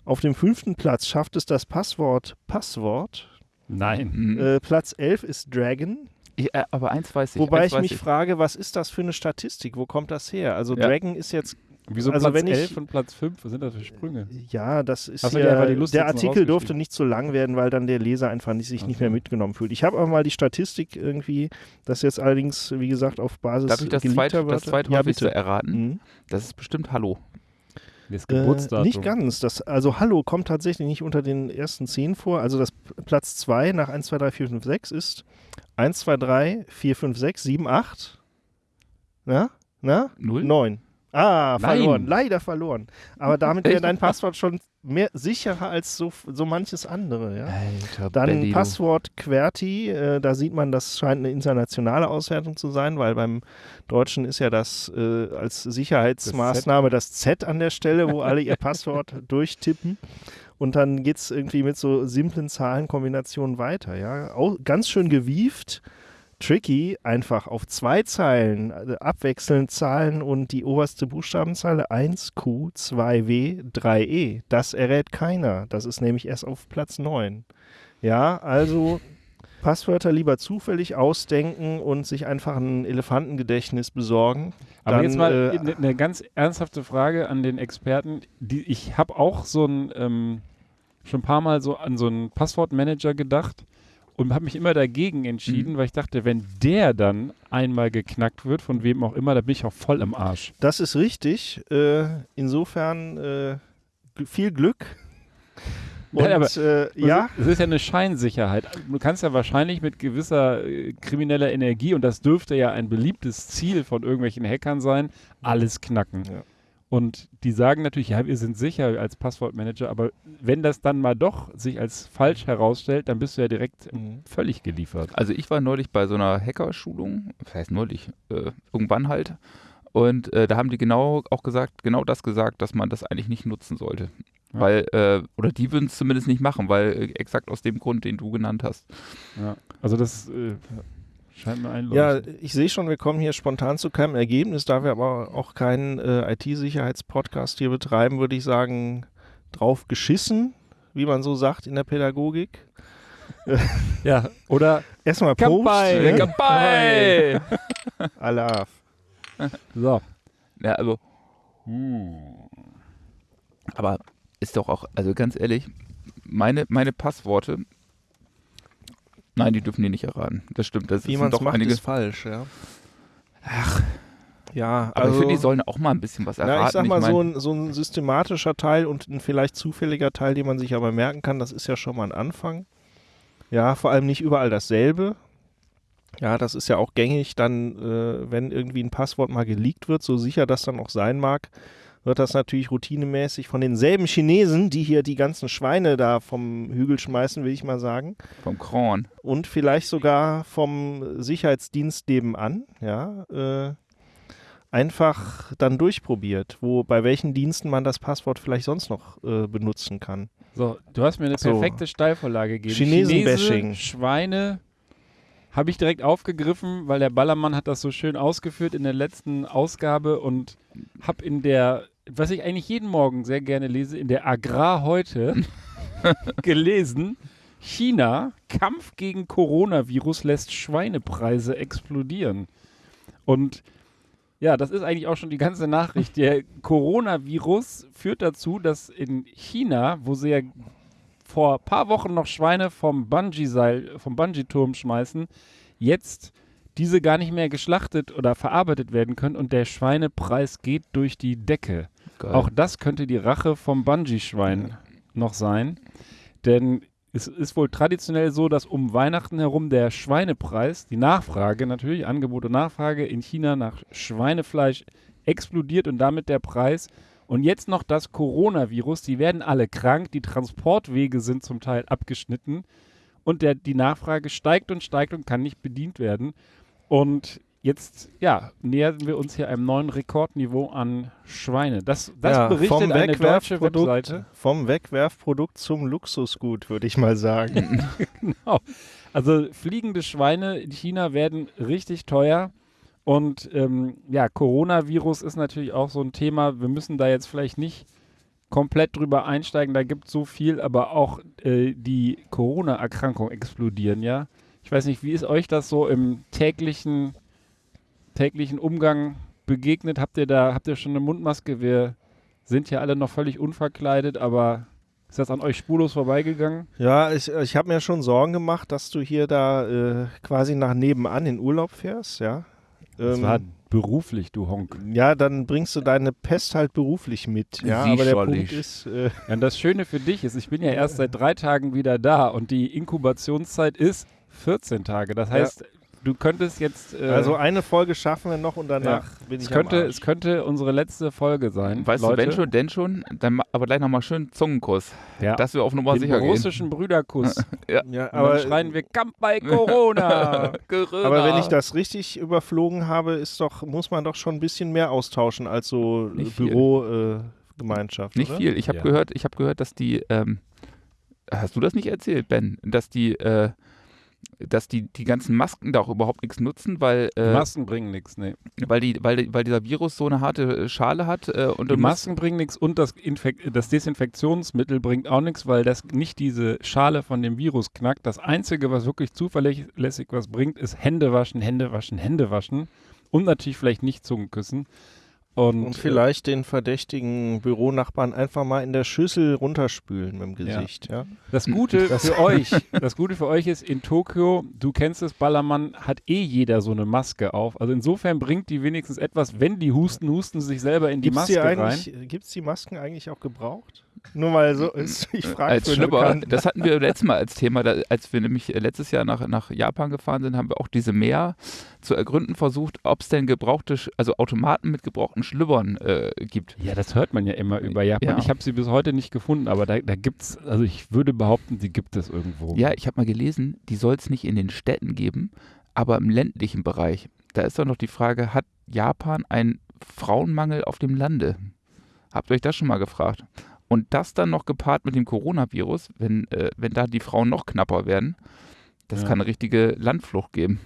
Auf dem fünften Platz schafft es das Passwort Passwort. Nein. Mhm. Äh, Platz 11 ist Dragon. Ich, äh, aber eins weiß ich. Wobei ich weiß mich frage, was ist das für eine Statistik? Wo kommt das her? Also Ja. Dragon ist jetzt, Wieso Also Platz wenn ich- 11 und Platz 5? Was sind das für Sprünge? ja, das ist ja, der Artikel durfte nicht so lang werden, weil dann der Leser einfach nicht, sich nicht mehr mitgenommen fühlt. Ich habe aber mal die Statistik irgendwie, das jetzt allerdings, wie gesagt, auf Basis Darf ich das, zweit, das zweithäufigste ja, bitte. erraten? Mhm. Das ist bestimmt Hallo. Das Äh, Geburtsdatum. nicht ganz. Das, also Hallo kommt tatsächlich nicht unter den ersten zehn vor. Also das Platz 2 nach 1, 2, 3, 4, 5, 6 ist 1, 2, 3, 4, 5, 6, 7, 8. Na? Na? Null? 9. Ah, Nein. verloren. Leider verloren. Aber damit wäre dein Passwort schon mehr sicherer als so, so manches andere. Ja? Alter Dann du. Passwort QWERTY, äh, da sieht man, das scheint eine internationale Auswertung zu sein, weil beim Deutschen ist ja das äh, als Sicherheitsmaßnahme das Z an der Stelle, wo alle ihr Passwort durchtippen. Und dann geht es irgendwie mit so simplen Zahlenkombinationen weiter. Ja? Auch ganz schön gewieft. Tricky, einfach auf zwei Zeilen äh, abwechselnd Zahlen und die oberste Buchstabenzeile 1Q, 2W, 3E. Das errät keiner. Das ist nämlich erst auf Platz 9. Ja, also Passwörter lieber zufällig ausdenken und sich einfach ein Elefantengedächtnis besorgen. Aber Dann, jetzt mal äh, eine ne ganz ernsthafte Frage an den Experten. Die, ich habe auch so ein, ähm, schon ein paar Mal so an so einen Passwortmanager gedacht und habe mich immer dagegen entschieden, Mhm. weil ich dachte, wenn der dann einmal geknackt wird, von wem auch immer, dann bin ich auch voll im Arsch. Das ist richtig. Äh, insofern äh, viel Glück. Und Nein, aber- äh, ja, Es ist ja eine Scheinsicherheit. Du kannst ja wahrscheinlich mit gewisser äh, krimineller Energie, und das dürfte ja ein beliebtes Ziel von irgendwelchen Hackern sein, alles knacken. Ja. Und die sagen natürlich, ja, wir sind sicher als Passwortmanager, aber wenn das dann mal doch sich als falsch herausstellt, dann bist du ja direkt Mhm. völlig geliefert. Also ich war neulich bei so einer Hackerschulung, das heißt neulich, äh, irgendwann halt. Und äh, da haben die genau auch gesagt, genau das gesagt, dass man das eigentlich nicht nutzen sollte. Ja. Weil, äh, oder die würden es zumindest nicht machen, weil äh, exakt aus dem Grund, den du genannt hast. Ja. Also das äh, scheint mir ein ja, ich sehe schon, wir kommen hier spontan zu keinem Ergebnis. Da wir aber auch keinen äh, IT-Sicherheitspodcast hier betreiben, würde ich sagen, drauf geschissen, wie man so sagt in der Pädagogik. ja, oder Erstmal Prost. Kampai. ne? Dabei! Allah. so. ja, also. Aber ist doch auch, also ganz ehrlich, meine, meine Passworte, nein, die dürfen die nicht erraten. Das stimmt. Das Wie man es doch macht, einige. ist falsch, ja. Ach, Ja, aber also, ich finde, die sollen auch mal ein bisschen was erraten. Na, ich sag mal, mein, so, ein, so ein systematischer Teil und ein vielleicht zufälliger Teil, den man sich aber merken kann, das ist ja schon mal ein Anfang. Ja, vor allem nicht überall dasselbe. Ja, das ist ja auch gängig, dann, äh, wenn irgendwie ein Passwort mal geleakt wird, so sicher das dann auch sein mag, wird das natürlich routinemäßig von denselben Chinesen, die hier die ganzen Schweine da vom Hügel schmeißen, will ich mal sagen, vom Kron. und vielleicht sogar vom Sicherheitsdienst nebenan, ja, äh, einfach dann durchprobiert, wo bei welchen Diensten man das Passwort vielleicht sonst noch äh, benutzen kann. So, du hast mir eine So. perfekte Steilvorlage gegeben. Chinesen-Bashing. Chinese, Schweine habe ich direkt aufgegriffen, weil der Ballermann hat das so schön ausgeführt in der letzten Ausgabe und habe in der, was ich eigentlich jeden Morgen sehr gerne lese, in der Agrar heute gelesen, China, Kampf gegen Coronavirus lässt Schweinepreise explodieren. Und ja, das ist eigentlich auch schon die ganze Nachricht. Der Coronavirus führt dazu, dass in China, wo sie ja vor ein paar Wochen noch Schweine vom Bungee-Seil, vom Bungee-Turm schmeißen, jetzt diese gar nicht mehr geschlachtet oder verarbeitet werden können und der Schweinepreis geht durch die Decke. Geil. Auch das könnte die Rache vom Bungee-Schwein noch sein. Denn es ist wohl traditionell so, dass um Weihnachten herum der Schweinepreis, die Nachfrage natürlich, Angebot und Nachfrage in China nach Schweinefleisch explodiert und damit der Preis. Und jetzt noch das Coronavirus, die werden alle krank, die Transportwege sind zum Teil abgeschnitten und der, die Nachfrage steigt und steigt und kann nicht bedient werden. Und jetzt, ja, nähern wir uns hier einem neuen Rekordniveau an Schweine. Das, das Ja, berichtet vom eine deutsche Webseite. vom Wegwerfprodukt zum Luxusgut, würde ich mal sagen. Genau. Also fliegende Schweine in China werden richtig teuer. Und ähm, ja, Coronavirus ist natürlich auch so ein Thema. Wir müssen da jetzt vielleicht nicht komplett drüber einsteigen. Da gibt es so viel, aber auch äh, die Corona-Erkrankungen explodieren, ja. Ich weiß nicht, wie ist euch das so im täglichen, täglichen Umgang begegnet? Habt ihr da, habt ihr schon eine Mundmaske? Wir sind ja alle noch völlig unverkleidet, aber ist das an euch spurlos vorbeigegangen? Ja, ich, ich habe mir schon Sorgen gemacht, dass du hier da äh, quasi nach nebenan in Urlaub fährst, ja. Das Ähm, war beruflich, du Honk. ja, dann bringst du deine Pest halt beruflich mit. Ja, aber der. Punkt ist, äh, Ja, und das Schöne für dich ist, ich bin ja erst seit drei Tagen wieder da und die Inkubationszeit ist 14 Tage. Das heißt, du könntest jetzt. Äh, also eine Folge schaffen wir noch und danach bin es ich könnte, am es könnte unsere letzte Folge sein. Weißt Leute. du, wenn schon, denn schon, dann aber gleich nochmal schön Zungenkuss, Ja. dass wir auf Nummer den sicher gehen. russischen Brüderkuss. Ja, Und aber, dann schreien wir Kampf bei Corona. Corona. aber wenn ich das richtig überflogen habe, ist doch, muss man doch schon ein bisschen mehr austauschen als so Nicht. Äh, Gemeinschaft, Nicht oder? viel. Ich habe Ja. gehört, ich habe gehört, dass die, ähm, hast du das nicht erzählt, Ben, dass die, äh, dass die, die ganzen Masken da auch überhaupt nichts nutzen, weil, äh, Masken bringen nichts, nee. weil, die, weil, weil dieser Virus so eine harte äh, Schale hat äh, und Die Masken bringen nichts und das, Infek das Desinfektionsmittel bringt auch nichts, weil das nicht diese Schale von dem Virus knackt. Das Einzige, was wirklich zuverlässig was bringt, ist Hände waschen, Hände waschen, Hände waschen und natürlich vielleicht nicht Zungen küssen. Und, Und vielleicht den verdächtigen Büronachbarn einfach mal in der Schüssel runterspülen mit dem Gesicht, ja. Äh, das Gute Das- für euch, das Gute für euch ist in Tokio, du kennst es, Ballermann hat eh jeder so eine Maske auf. Also insofern bringt die wenigstens etwas, wenn die husten, husten sie sich selber in die Gibt's die Maske rein. eigentlich, gibt's die Masken eigentlich auch gebraucht? Nur mal so ist, ich frage als Schlüpper, das hatten wir letztes Mal als Thema, da, als wir nämlich äh, letztes Jahr nach, nach Japan gefahren sind, haben wir auch diese Meer zu ergründen versucht, ob es denn gebrauchte, also Automaten mit gebrauchten Schlüppern äh, gibt. Ja, das hört man ja immer über Japan. Ja. Ich habe sie bis heute nicht gefunden, aber da, da gibt es, also ich würde behaupten, die gibt es irgendwo. Ja, ich habe mal gelesen, die soll es nicht in den Städten geben, aber im ländlichen Bereich. Da ist doch noch die Frage, hat Japan einen Frauenmangel auf dem Lande? Habt ihr euch das schon mal gefragt? Und das dann noch gepaart mit dem Coronavirus, wenn, äh, wenn da die Frauen noch knapper werden, das Ja. kann eine richtige Landflucht geben.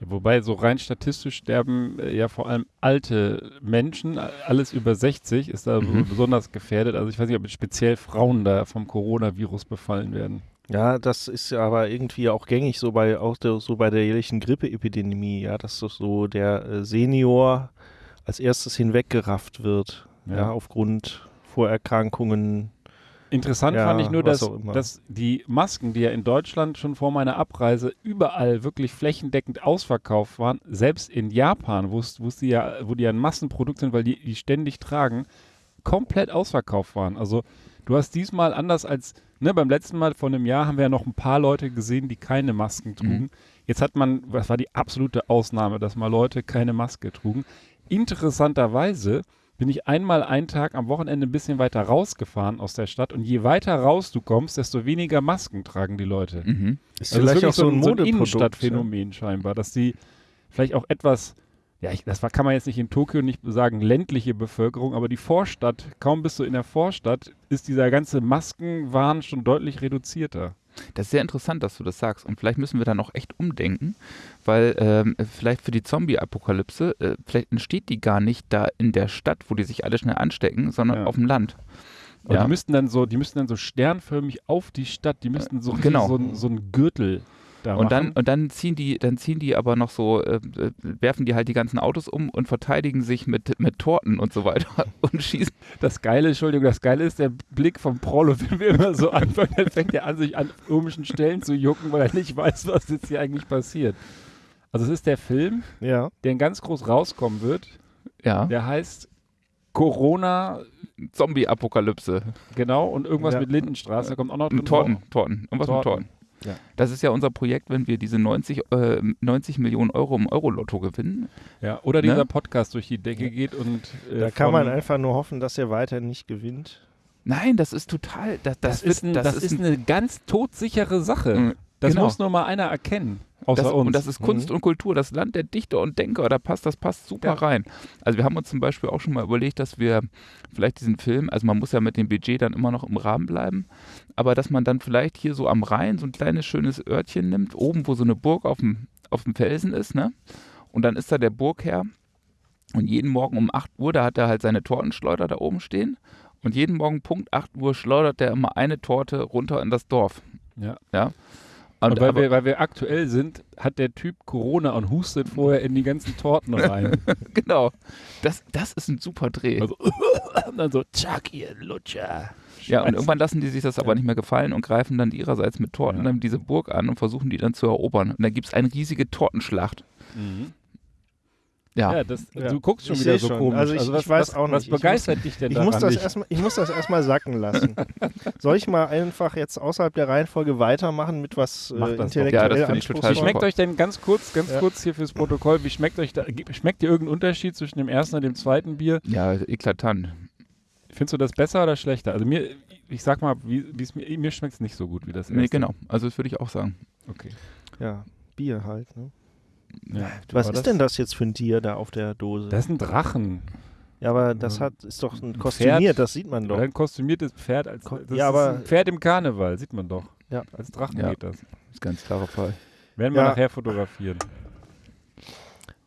Wobei so rein statistisch sterben äh, ja vor allem alte Menschen, alles über 60 ist da Mhm. besonders gefährdet. Also ich weiß nicht, ob speziell Frauen da vom Coronavirus befallen werden. Ja, das ist ja aber irgendwie auch gängig so bei auch der, so bei der jährlichen Grippeepidemie, ja, dass so- so der äh, Senior als erstes hinweggerafft wird, ja, Ja. aufgrund Vorerkrankungen. Interessant Ja, fand ich nur, dass, dass die Masken, die ja in Deutschland schon vor meiner Abreise überall wirklich flächendeckend ausverkauft waren, selbst in Japan, wo wo die ja, wo die ja ein Massenprodukt sind, weil die die ständig tragen, komplett ausverkauft waren. Also du hast diesmal anders als ne, beim letzten Mal vor einem Jahr haben wir ja noch ein paar Leute gesehen, die keine Masken trugen. Mhm. Jetzt hat man, was war die absolute Ausnahme, dass mal Leute keine Maske trugen. Interessanterweise bin ich einmal einen Tag am Wochenende ein bisschen weiter rausgefahren aus der Stadt und je weiter raus du kommst, desto weniger Masken tragen die Leute. Mhm. Ist Also das ist vielleicht auch so ein so ein. Innenstadtphänomen scheinbar, dass die vielleicht auch etwas, ja, ich, das war, kann man jetzt nicht in Tokio nicht sagen, ländliche Bevölkerung, aber die Vorstadt, kaum bist du in der Vorstadt, ist dieser ganze Maskenwahn schon deutlich reduzierter. Das ist sehr interessant, dass du das sagst. Und vielleicht müssen wir da noch echt umdenken, weil ähm, vielleicht für die Zombie-Apokalypse, äh, vielleicht entsteht die gar nicht da in der Stadt, wo die sich alle schnell anstecken, sondern Ja. auf dem Land. Und Ja. die müssten dann so, die müssten dann so sternförmig auf die Stadt, die müssten so, richtig genau. so, ein- so einen Gürtel da Und dann, und dann ziehen die, dann ziehen die aber noch so, äh, äh, werfen die halt die ganzen Autos um und verteidigen sich mit, mit Torten und so weiter und schießen. Das Geile, Entschuldigung, das Geile ist der Blick vom Prollo, wenn wir immer so anfangen, dann fängt er an, sich an komischen Stellen zu jucken, weil er nicht weiß, was jetzt hier eigentlich passiert. Also es ist der Film, Ja. der ganz groß rauskommen wird. Ja, Der heißt Corona, Zombie-Apokalypse. genau, und irgendwas Ja. mit Lindenstraße. Da kommt auch noch drin Und Torten. Torten, irgendwas mit Torten. Ja. Das ist ja unser Projekt, wenn wir diese 90, äh, 90 Millionen Euro im Euro-Lotto gewinnen. Ja, oder Ne? dieser Podcast durch die Decke geht und äh, Da kann man einfach nur hoffen, dass er weiter nicht gewinnt. Nein, das ist total, das, das, Das, ist, ein, wird, das ist eine ganz todsichere Sache. Das genau. muss nur mal einer erkennen, außer das, uns. Und das ist Kunst Mhm. und Kultur, das Land der Dichter und Denker, da passt, das passt super Ja. rein. Also wir haben uns zum Beispiel auch schon mal überlegt, dass wir vielleicht diesen Film, also man muss ja mit dem Budget dann immer noch im Rahmen bleiben, aber dass man dann vielleicht hier so am Rhein so ein kleines schönes Örtchen nimmt, oben wo so eine Burg auf dem, auf dem Felsen ist, ne? Und dann ist da der Burgherr und jeden Morgen um 8 Uhr, da hat er halt seine Tortenschleuder da oben stehen Und jeden Morgen Punkt 8 Uhr schleudert der immer eine Torte runter in das Dorf. Ja. Ja. Und weil, wir, weil wir aktuell sind, hat der Typ Corona und hustet vorher in die ganzen Torten rein. genau. Das, das ist ein super Dreh. Also, und dann so, zack, ihr Lutscher. ja, und irgendwann lassen die sich das aber nicht mehr gefallen und greifen dann ihrerseits mit Torten Ja. diese Burg an und versuchen die dann zu erobern. Und dann gibt es eine riesige Tortenschlacht. Mhm. Ja. Ja, das, Ja. du guckst schon Ich wieder so schon. komisch. Also ich- was, ich weiß was, auch Was nicht. Ich begeistert dich denn Ich daran? muss, das nicht? erstmal, ich muss das erstmal sacken lassen. Soll ich mal einfach jetzt außerhalb der Reihenfolge weitermachen mit was äh, intellektuell Ja, das finde ich total Wie schmeckt euch denn ganz kurz, ganz Ja. kurz hier fürs Protokoll, wie schmeckt euch da, schmeckt dir irgendein Unterschied zwischen dem ersten und dem zweiten Bier? ja, eklatant. Findest du das besser oder schlechter? Also mir, ich sag mal, wie mir, mir schmeckt es nicht so gut wie das erste. Nee, genau. Also das würde ich auch sagen. Okay. Ja, Bier halt. Ne? Ja. Was ist denn das jetzt für ein Tier da auf der Dose? Das ist ein Drachen. ja, aber das hat, ist doch ein Ein kostümiert, Pferd. das sieht man doch. ein kostümiertes Pferd. Als, Ko- das ja, ist aber- ein Pferd im Karneval, sieht man doch. Ja. Als Drachen Ja. geht das. ist ganz klarer Fall. Werden wir Ja. nachher fotografieren.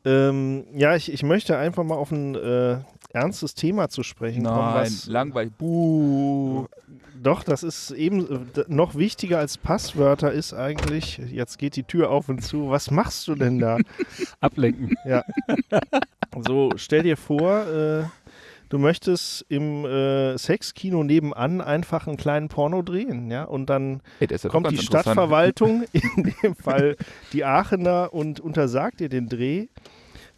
Ähm, ja, ich, ich möchte einfach mal auf ein äh, ernstes Thema zu sprechen kommen. Nein, langweilig. Buh. doch, das ist eben äh, noch wichtiger als Passwörter ist eigentlich, jetzt geht die Tür auf und zu, was machst du denn da? Ablenken. So, stell dir vor, äh, du möchtest im äh, Sexkino nebenan einfach einen kleinen Porno drehen, ja, und dann Ey, das ist ja kommt die. Stadtverwaltung, in dem Fall die Aachener, und untersagt dir den Dreh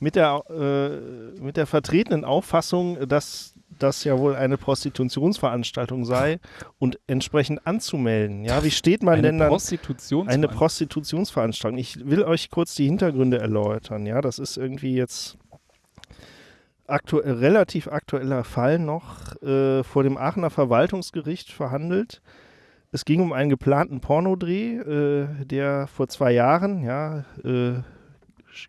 mit der, äh, mit der vertretenen Auffassung, dass das ja wohl eine Prostitutionsveranstaltung sei und entsprechend anzumelden. Ja, wie steht man Eine denn dann? Prostitutions Eine Prostitutionsveranstaltung. Ich will euch kurz die Hintergründe erläutern. Ja, das ist irgendwie jetzt aktuell, relativ aktueller Fall noch äh, vor dem Aachener Verwaltungsgericht verhandelt. Es ging um einen geplanten Pornodreh, äh, der vor zwei Jahren, ja, äh,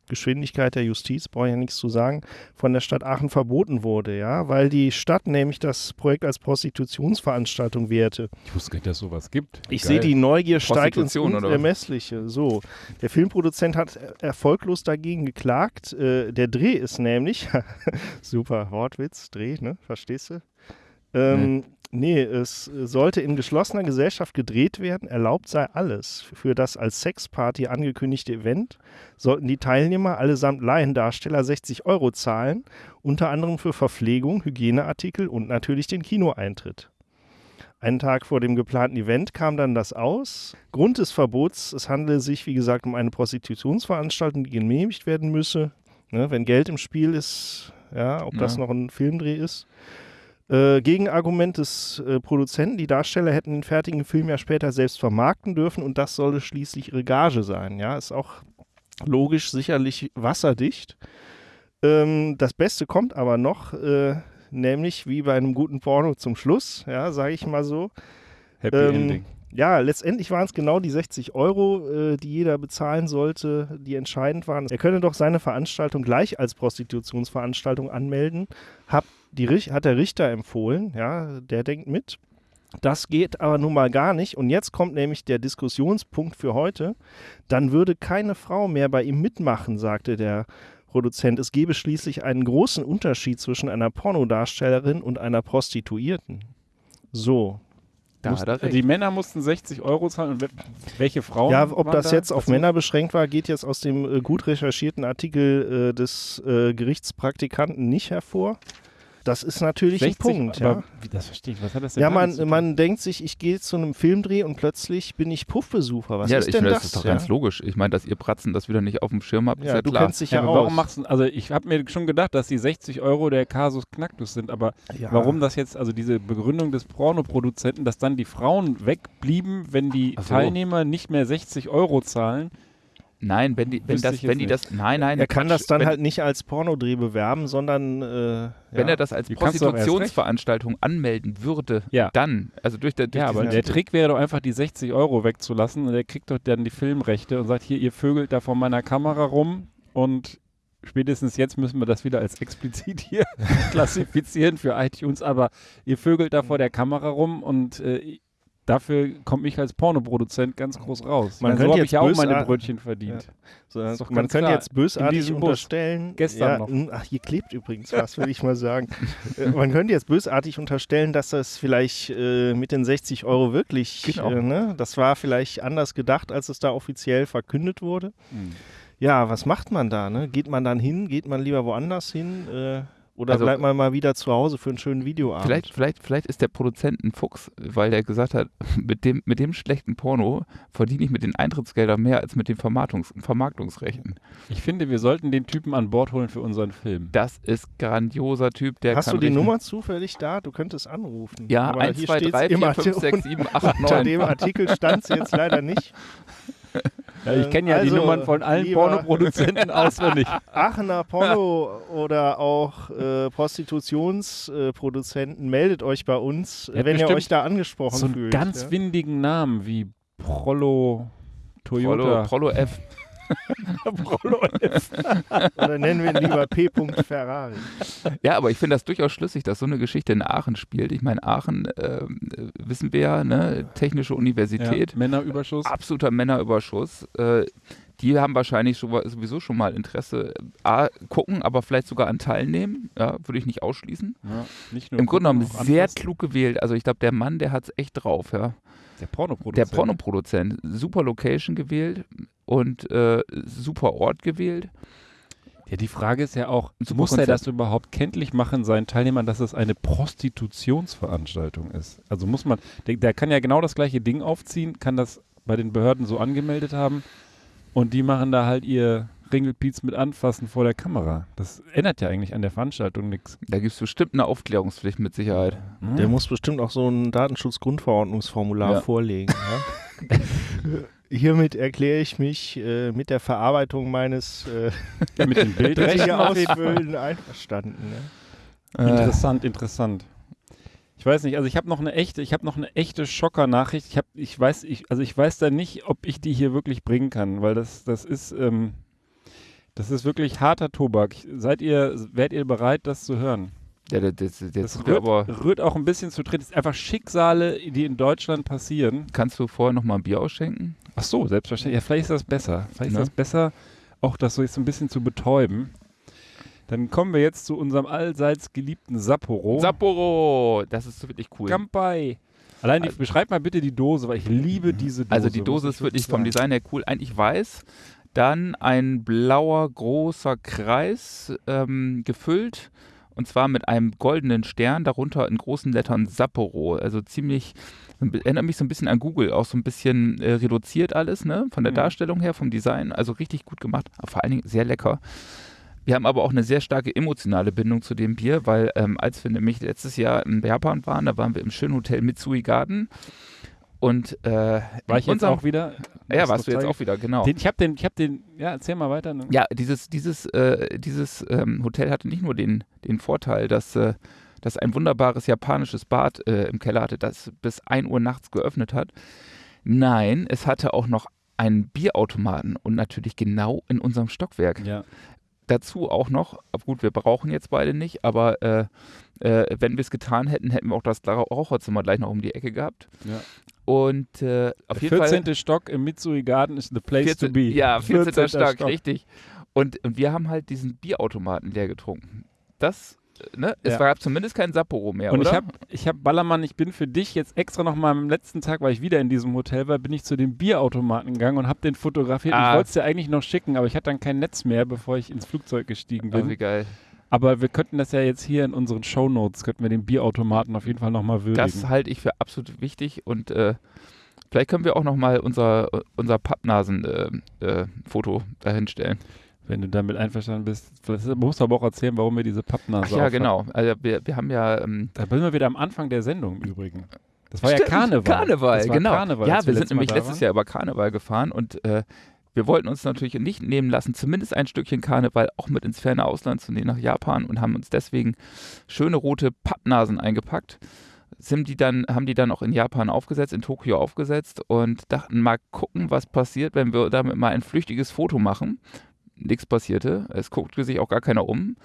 Geschwindigkeit der Justiz, brauche ich ja nichts zu sagen, von der Stadt Aachen verboten wurde, ja, weil die Stadt nämlich das Projekt als Prostitutionsveranstaltung wehrte. Ich wusste gar nicht, dass sowas gibt. Ich Geil. sehe, die Neugier steigt ins? Unermessliche. So, der Filmproduzent hat er- erfolglos dagegen geklagt. Äh, der Dreh ist nämlich, super Wortwitz, Dreh, ne? Verstehst du? Ähm, nee. Es sollte in geschlossener Gesellschaft gedreht werden. Erlaubt sei alles. Für das als Sexparty angekündigte Event sollten die Teilnehmer allesamt Laiendarsteller 60 Euro zahlen, unter anderem für Verpflegung, Hygieneartikel und natürlich den Kinoeintritt. Einen Tag vor dem geplanten Event kam dann das aus. Grund des Verbots, es handele sich, wie gesagt, um eine Prostitutionsveranstaltung, die genehmigt werden müsse. Ne, wenn Geld im Spiel ist, ja, ob das Ja. noch ein Filmdreh ist. Äh, Gegenargument des äh, Produzenten, die Darsteller hätten den fertigen Film ja später selbst vermarkten dürfen und das solle schließlich ihre Gage sein. Ja, ist auch logisch sicherlich wasserdicht. Ähm, das Beste kommt aber noch, äh, nämlich wie bei einem guten Porno zum Schluss, ja, sage ich mal so. Happy Ähm, Ending. Ja, letztendlich waren es genau die 60 Euro, äh, die jeder bezahlen sollte, die entscheidend waren. Er könne doch seine Veranstaltung gleich als Prostitutionsveranstaltung anmelden, hab die, hat der Richter empfohlen, ja, der denkt mit. Das geht aber nun mal gar nicht. Und jetzt kommt nämlich der Diskussionspunkt für heute. Dann würde keine Frau mehr bei ihm mitmachen, sagte der Produzent. Es gebe schließlich einen großen Unterschied zwischen einer Pornodarstellerin und einer Prostituierten. So, Da er recht. die Männer mussten 60 Euro zahlen und we- welche Frauen? Ja, ob waren das da? jetzt auf Dazu? Männer beschränkt war, geht jetzt aus dem äh, gut recherchierten Artikel äh, des äh, Gerichtspraktikanten nicht hervor. Das ist natürlich 60, ein Punkt, aber ja. wie, das verstehe ich. Was hat das denn Ja, man, tun? man denkt sich, ich gehe zu einem Filmdreh und plötzlich bin ich Puffbesucher. Was ja, ist ich denn finde, das? das ist doch ja? ganz logisch. Ich meine, dass ihr Pratzen das wieder nicht auf dem Schirm habt, ist ja, ja du klar. kennst dich Ja, ja, aber aus. warum machst du, also ich habe mir schon gedacht, dass die 60 Euro der Kasus Knacktus sind, aber ja. warum das jetzt, also diese Begründung des Pornoproduzenten, dass dann die Frauen wegblieben, wenn die Ach so. Teilnehmer nicht mehr 60 Euro zahlen, Nein, wenn die, wenn das, wenn die das, nein, nein, Er kann Quatsch. das dann wenn, halt nicht als Pornodreh bewerben, sondern äh, wenn ja. er das als Die. Prostitutionsveranstaltung anmelden würde, Ja. dann, also durch, der, durch Ja, aber der Trick wäre doch einfach, die 60 Euro wegzulassen und der kriegt doch dann die Filmrechte und sagt, hier, ihr vögelt da vor meiner Kamera rum und spätestens jetzt müssen wir das wieder als explizit hier klassifizieren für iTunes, aber ihr vögelt da vor der Kamera rum und äh, dafür komme ich als Pornoproduzent ganz groß raus. Man meine, so könnte habe jetzt ich ja auch meine Brötchen verdient. So, Ist doch man könnte klar. jetzt bösartig unterstellen. Gestern ja, noch. Ach, hier klebt übrigens was, will ich mal sagen. Äh, man könnte jetzt bösartig unterstellen, dass das vielleicht äh, mit den 60 Euro wirklich, Genau. äh, ne, das war vielleicht anders gedacht, als es da offiziell verkündet wurde. Hm. Ja, was macht man da? Ne? Geht man dann hin? Geht man lieber woanders hin? Äh, oder Also- bleibt man mal wieder zu Hause für einen schönen Videoabend? Vielleicht, vielleicht, vielleicht ist der Produzent ein Fuchs, weil der gesagt hat, mit dem, mit dem schlechten Porno verdiene ich mit den Eintrittsgeldern mehr als mit den Vermarktungs Vermarktungsrechten. Ich finde, wir sollten den Typen an Bord holen für unseren Film. Das ist grandioser Typ, der Hast kann du die Nummer zufällig da? Du könntest anrufen. Ja, Aber 1, hier 2, steht's 3, im 4, 5, Artikel- 6, 7, 8, Unter 9. dem Artikel stand es jetzt leider nicht. Ja, ich kenne ja Also, die Nummern von allen Pornoproduzenten auswendig. Aachener Porno oder auch äh, Prostitutionsproduzenten, meldet euch bei uns, habt wenn ihr euch da angesprochen so einen fühlt. ganz ja? windigen Namen wie Prollo Toyota. Prollo F. Oder nennen wir ihn lieber P. Ferrari. Ja, aber ich finde das durchaus schlüssig, dass so eine Geschichte in Aachen spielt. Ich meine, Aachen, äh, wissen wir ja, ne, Technische Universität, Ja, Männerüberschuss. absoluter Männerüberschuss. Äh, die haben wahrscheinlich schon, sowieso schon mal Interesse, A, gucken, aber vielleicht sogar an teilnehmen. Ja, würde ich nicht ausschließen. Ja, nicht nur Im Grunde genommen sehr anfassen. klug gewählt. Also ich glaube, der Mann, der hat es echt drauf, ja. Der Pornoproduzent. Der Pornoproduzent, super Location gewählt und äh, super Ort gewählt. Ja, die Frage ist ja auch, Super muss er Konzept. das überhaupt kenntlich machen seinen Teilnehmern, dass es eine Prostitutionsveranstaltung ist? Also muss man, der, der kann ja genau das gleiche Ding aufziehen, kann das bei den Behörden so angemeldet haben und die machen da halt ihr Ringelpiez mit Anfassen vor der Kamera. Das ändert ja eigentlich an der Veranstaltung nichts. Da gibt es bestimmt eine Aufklärungspflicht mit Sicherheit. Der muss bestimmt auch so ein Datenschutzgrundverordnungsformular Ja. vorlegen. Ja? Hiermit erkläre ich mich äh, mit der Verarbeitung meines äh, ja, mit ausfüllen einverstanden. Ne? Äh, Interessant, interessant. Ich weiß nicht, also ich habe noch eine echte, ich habe noch eine echte Schocker-Nachricht. Ich habe, ich weiß, ich, also ich weiß da nicht, ob ich die hier wirklich bringen kann, weil das, das ist, ähm, das ist wirklich harter Tobak. Seid ihr, wärt ihr bereit, das zu hören? ja, das, das, das, Das rührt, rührt auch ein bisschen zu treten. Es ist einfach Schicksale, die in Deutschland passieren. Kannst du vorher noch mal ein Bier ausschenken? Ach so, selbstverständlich. Ja, vielleicht ist das besser. Vielleicht ist Ne? das besser, auch das so jetzt ein bisschen zu betäuben. Dann kommen wir jetzt zu unserem allseits geliebten Sapporo. Sapporo! Das ist wirklich cool. Kampai. Allein die, beschreib mal bitte die Dose, weil ich liebe diese Dose. Also die Dose ist wirklich vom. Design her cool. Eigentlich weiß, dann ein blauer großer Kreis ähm, gefüllt und zwar mit einem goldenen Stern, darunter in großen Lettern Sapporo. Also ziemlich, erinnert mich so ein bisschen an Google, auch so ein bisschen äh, reduziert alles, ne? Von der Mhm. Darstellung her, vom Design. Also richtig gut gemacht, aber vor allen Dingen sehr lecker. Wir haben aber auch eine sehr starke emotionale Bindung zu dem Bier, weil ähm, als wir nämlich letztes Jahr in Japan waren, da waren wir im schönen Hotel Mitsui Garden und äh, War ich jetzt auch wieder? ja, Das warst du jetzt auch wieder, genau. Den, ich habe den, ich habe den, ja, erzähl mal weiter. ne? ja, dieses, dieses, äh, dieses ähm, Hotel hatte nicht nur den, den Vorteil, dass, äh, dass ein wunderbares japanisches Bad äh, im Keller hatte, das bis 1 Uhr nachts geöffnet hat. Nein, es hatte auch noch einen Bierautomaten und natürlich genau in unserem Stockwerk. Ja. Dazu auch noch, gut, wir brauchen jetzt beide nicht, aber äh, äh, wenn wir es getan hätten, hätten wir auch das Raucherzimmer gleich noch um die Ecke gehabt. Ja. Und äh, auf jeden Fall 14. Stock im Mitsui Garden ist the place 14, to be. Ja, 14. 14. Stock, Stock. richtig. Und, und wir haben halt diesen Bierautomaten leer getrunken. Das, äh, ne? Es Ja. gab zumindest kein Sapporo mehr, Und oder? ich habe, ich hab Ballermann, ich bin für dich jetzt extra noch mal am letzten Tag, weil ich wieder in diesem Hotel war, bin ich zu dem Bierautomaten gegangen und habe den fotografiert. Ah. Ich wollte es dir eigentlich noch schicken, aber ich hatte dann kein Netz mehr, bevor ich ins Flugzeug gestiegen oh, bin. wie geil. Aber wir könnten das ja jetzt hier in unseren Shownotes, könnten wir den Bierautomaten auf jeden Fall noch mal würdigen. Das halte ich für absolut wichtig und äh, vielleicht können wir auch noch mal unser, unser Pappnasen-Foto äh, Foto dahinstellen. Wenn du damit einverstanden bist. Vielleicht musst du aber auch erzählen, warum wir diese Pappnase Ach ja, aufhaben. genau. Also wir, wir haben ja ähm, Da sind wir wieder am Anfang der Sendung im Übrigen. Das war Stimmt, ja Karneval. Karneval, genau. Karneval, ja, wir sind nämlich letztes. Jahr über Karneval gefahren und äh, wir wollten uns natürlich nicht nehmen lassen, zumindest ein Stückchen Karneval auch mit ins ferne Ausland zu nehmen, nach Japan und haben uns deswegen schöne rote Pappnasen eingepackt. Sind die dann, haben die dann auch in Japan aufgesetzt, in Tokio aufgesetzt und dachten mal gucken, was passiert, wenn wir damit mal ein flüchtiges Foto machen. Nichts passierte. Es guckte sich auch gar keiner um.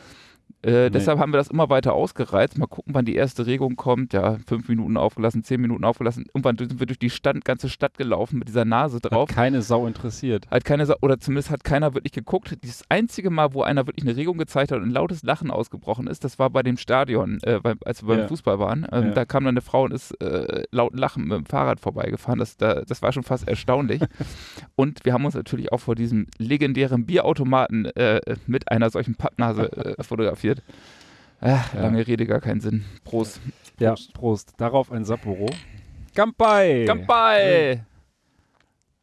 Äh, Deshalb haben wir das immer weiter ausgereizt. Mal gucken, wann die erste Regung kommt. Ja, fünf Minuten aufgelassen, zehn Minuten aufgelassen. Irgendwann sind wir durch die Stadt, ganze Stadt gelaufen mit dieser Nase drauf. Hat keine Sau interessiert. Hat keine Sau, oder zumindest hat keiner wirklich geguckt. Das einzige Mal, wo einer wirklich eine Regung gezeigt hat und ein lautes Lachen ausgebrochen ist, das war bei dem Stadion, äh, bei, als wir beim Ja. Fußball waren. Ähm, Ja. Da kam dann eine Frau und ist äh, laut Lachen mit dem Fahrrad vorbeigefahren. Das, da, das war schon fast erstaunlich. und wir haben uns natürlich auch vor diesem legendären Bierautomaten äh, mit einer solchen Pappnase äh, fotografiert. Ach, Ja. lange Rede, gar keinen Sinn. Prost. Ja, Prost. Darauf ein Sapporo. Kampai! Kampai!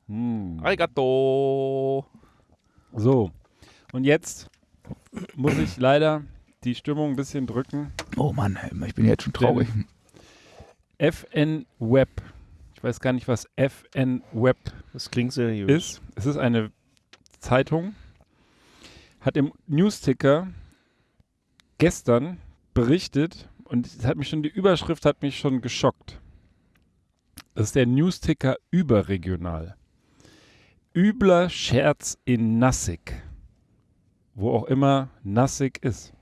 Hm. Arigato! So, und jetzt muss ich leider die Stimmung ein bisschen drücken. Oh Mann, ich bin jetzt schon traurig. FN Web. Ich weiß gar nicht, was FN Web Das klingt seriös. ist. Es ist eine Zeitung, hat im Newsticker gestern berichtet und es hat mich schon, die Überschrift hat mich schon geschockt. Das ist der Newsticker überregional. Übler Scherz in Nassig. Wo auch immer Nassig ist.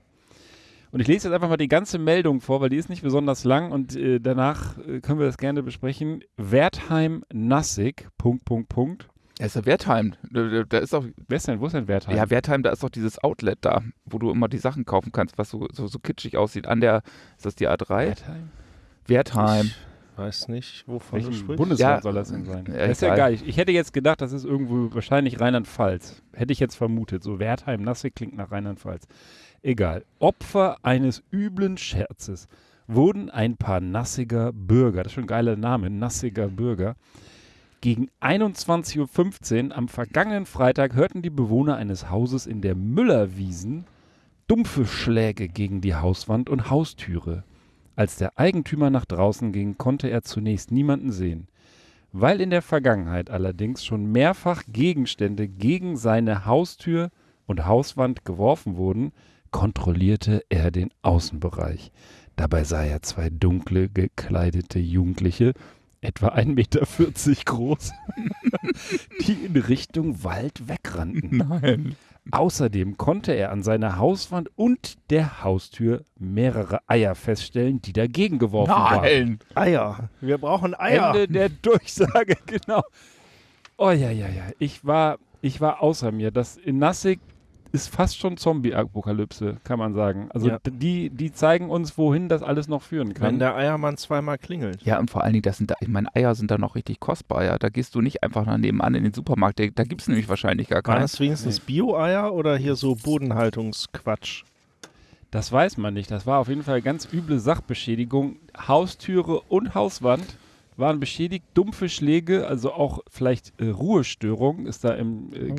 Und ich lese jetzt einfach mal die ganze Meldung vor, weil die ist nicht besonders lang und äh, danach äh, können wir das gerne besprechen. Wertheim Nassig, Punkt, Punkt, Punkt. Er ist ja Wertheim. Da, ist auch, Wer ist denn, wo ist denn Wertheim? ja, Wertheim, da ist doch dieses Outlet da, wo du immer die Sachen kaufen kannst, was so, so, so kitschig aussieht. An der, ist das die A3? Wertheim? Wertheim. Ich weiß nicht, wovon du Welchem sprichst. Bundesland Ja, soll das denn sein? ja, das ist ja geil. Ich, ich hätte jetzt gedacht, das ist irgendwo wahrscheinlich Rheinland-Pfalz. Hätte ich jetzt vermutet. So Wertheim, Nassig klingt nach Rheinland-Pfalz. Egal. Opfer eines üblen Scherzes wurden ein paar nassiger Bürger, das ist schon ein geiler Name, nassiger Bürger, gegen 21.15 Uhr am vergangenen Freitag hörten die Bewohner eines Hauses in der Müllerwiesen dumpfe Schläge gegen die Hauswand und Haustüre. Als der Eigentümer nach draußen ging, konnte er zunächst niemanden sehen. Weil in der Vergangenheit allerdings schon mehrfach Gegenstände gegen seine Haustür und Hauswand geworfen wurden, kontrollierte er den Außenbereich. Dabei sah er zwei dunkle gekleidete Jugendliche, etwa 1,40 Meter groß, die in Richtung Wald wegrannten. Nein. Außerdem konnte er an seiner Hauswand und der Haustür mehrere Eier feststellen, die dagegen geworfen waren. Nein. Eier. Wir brauchen Eier. Ende der Durchsage, genau. Oh ja, ja, ja. Ich war, ich war außer mir. Das in Nassig ist fast schon Zombie-Apokalypse, kann man sagen. Also Ja. die, die zeigen uns, wohin das alles noch führen kann. Wenn der Eiermann zweimal klingelt. Ja, und vor allen Dingen, das sind da, ich meine, Eier sind da noch richtig kostbar, ja. Da gehst du nicht einfach nach nebenan in den Supermarkt. Da, da gibt es nämlich wahrscheinlich gar Waren keinen. das wenigstens Bio-Eier oder hier so Bodenhaltungsquatsch? Das weiß man nicht. Das war auf jeden Fall ganz üble Sachbeschädigung. Haustüre und Hauswand waren beschädigt. Dumpfe Schläge, also auch vielleicht äh, Ruhestörung ist da im äh, Oh.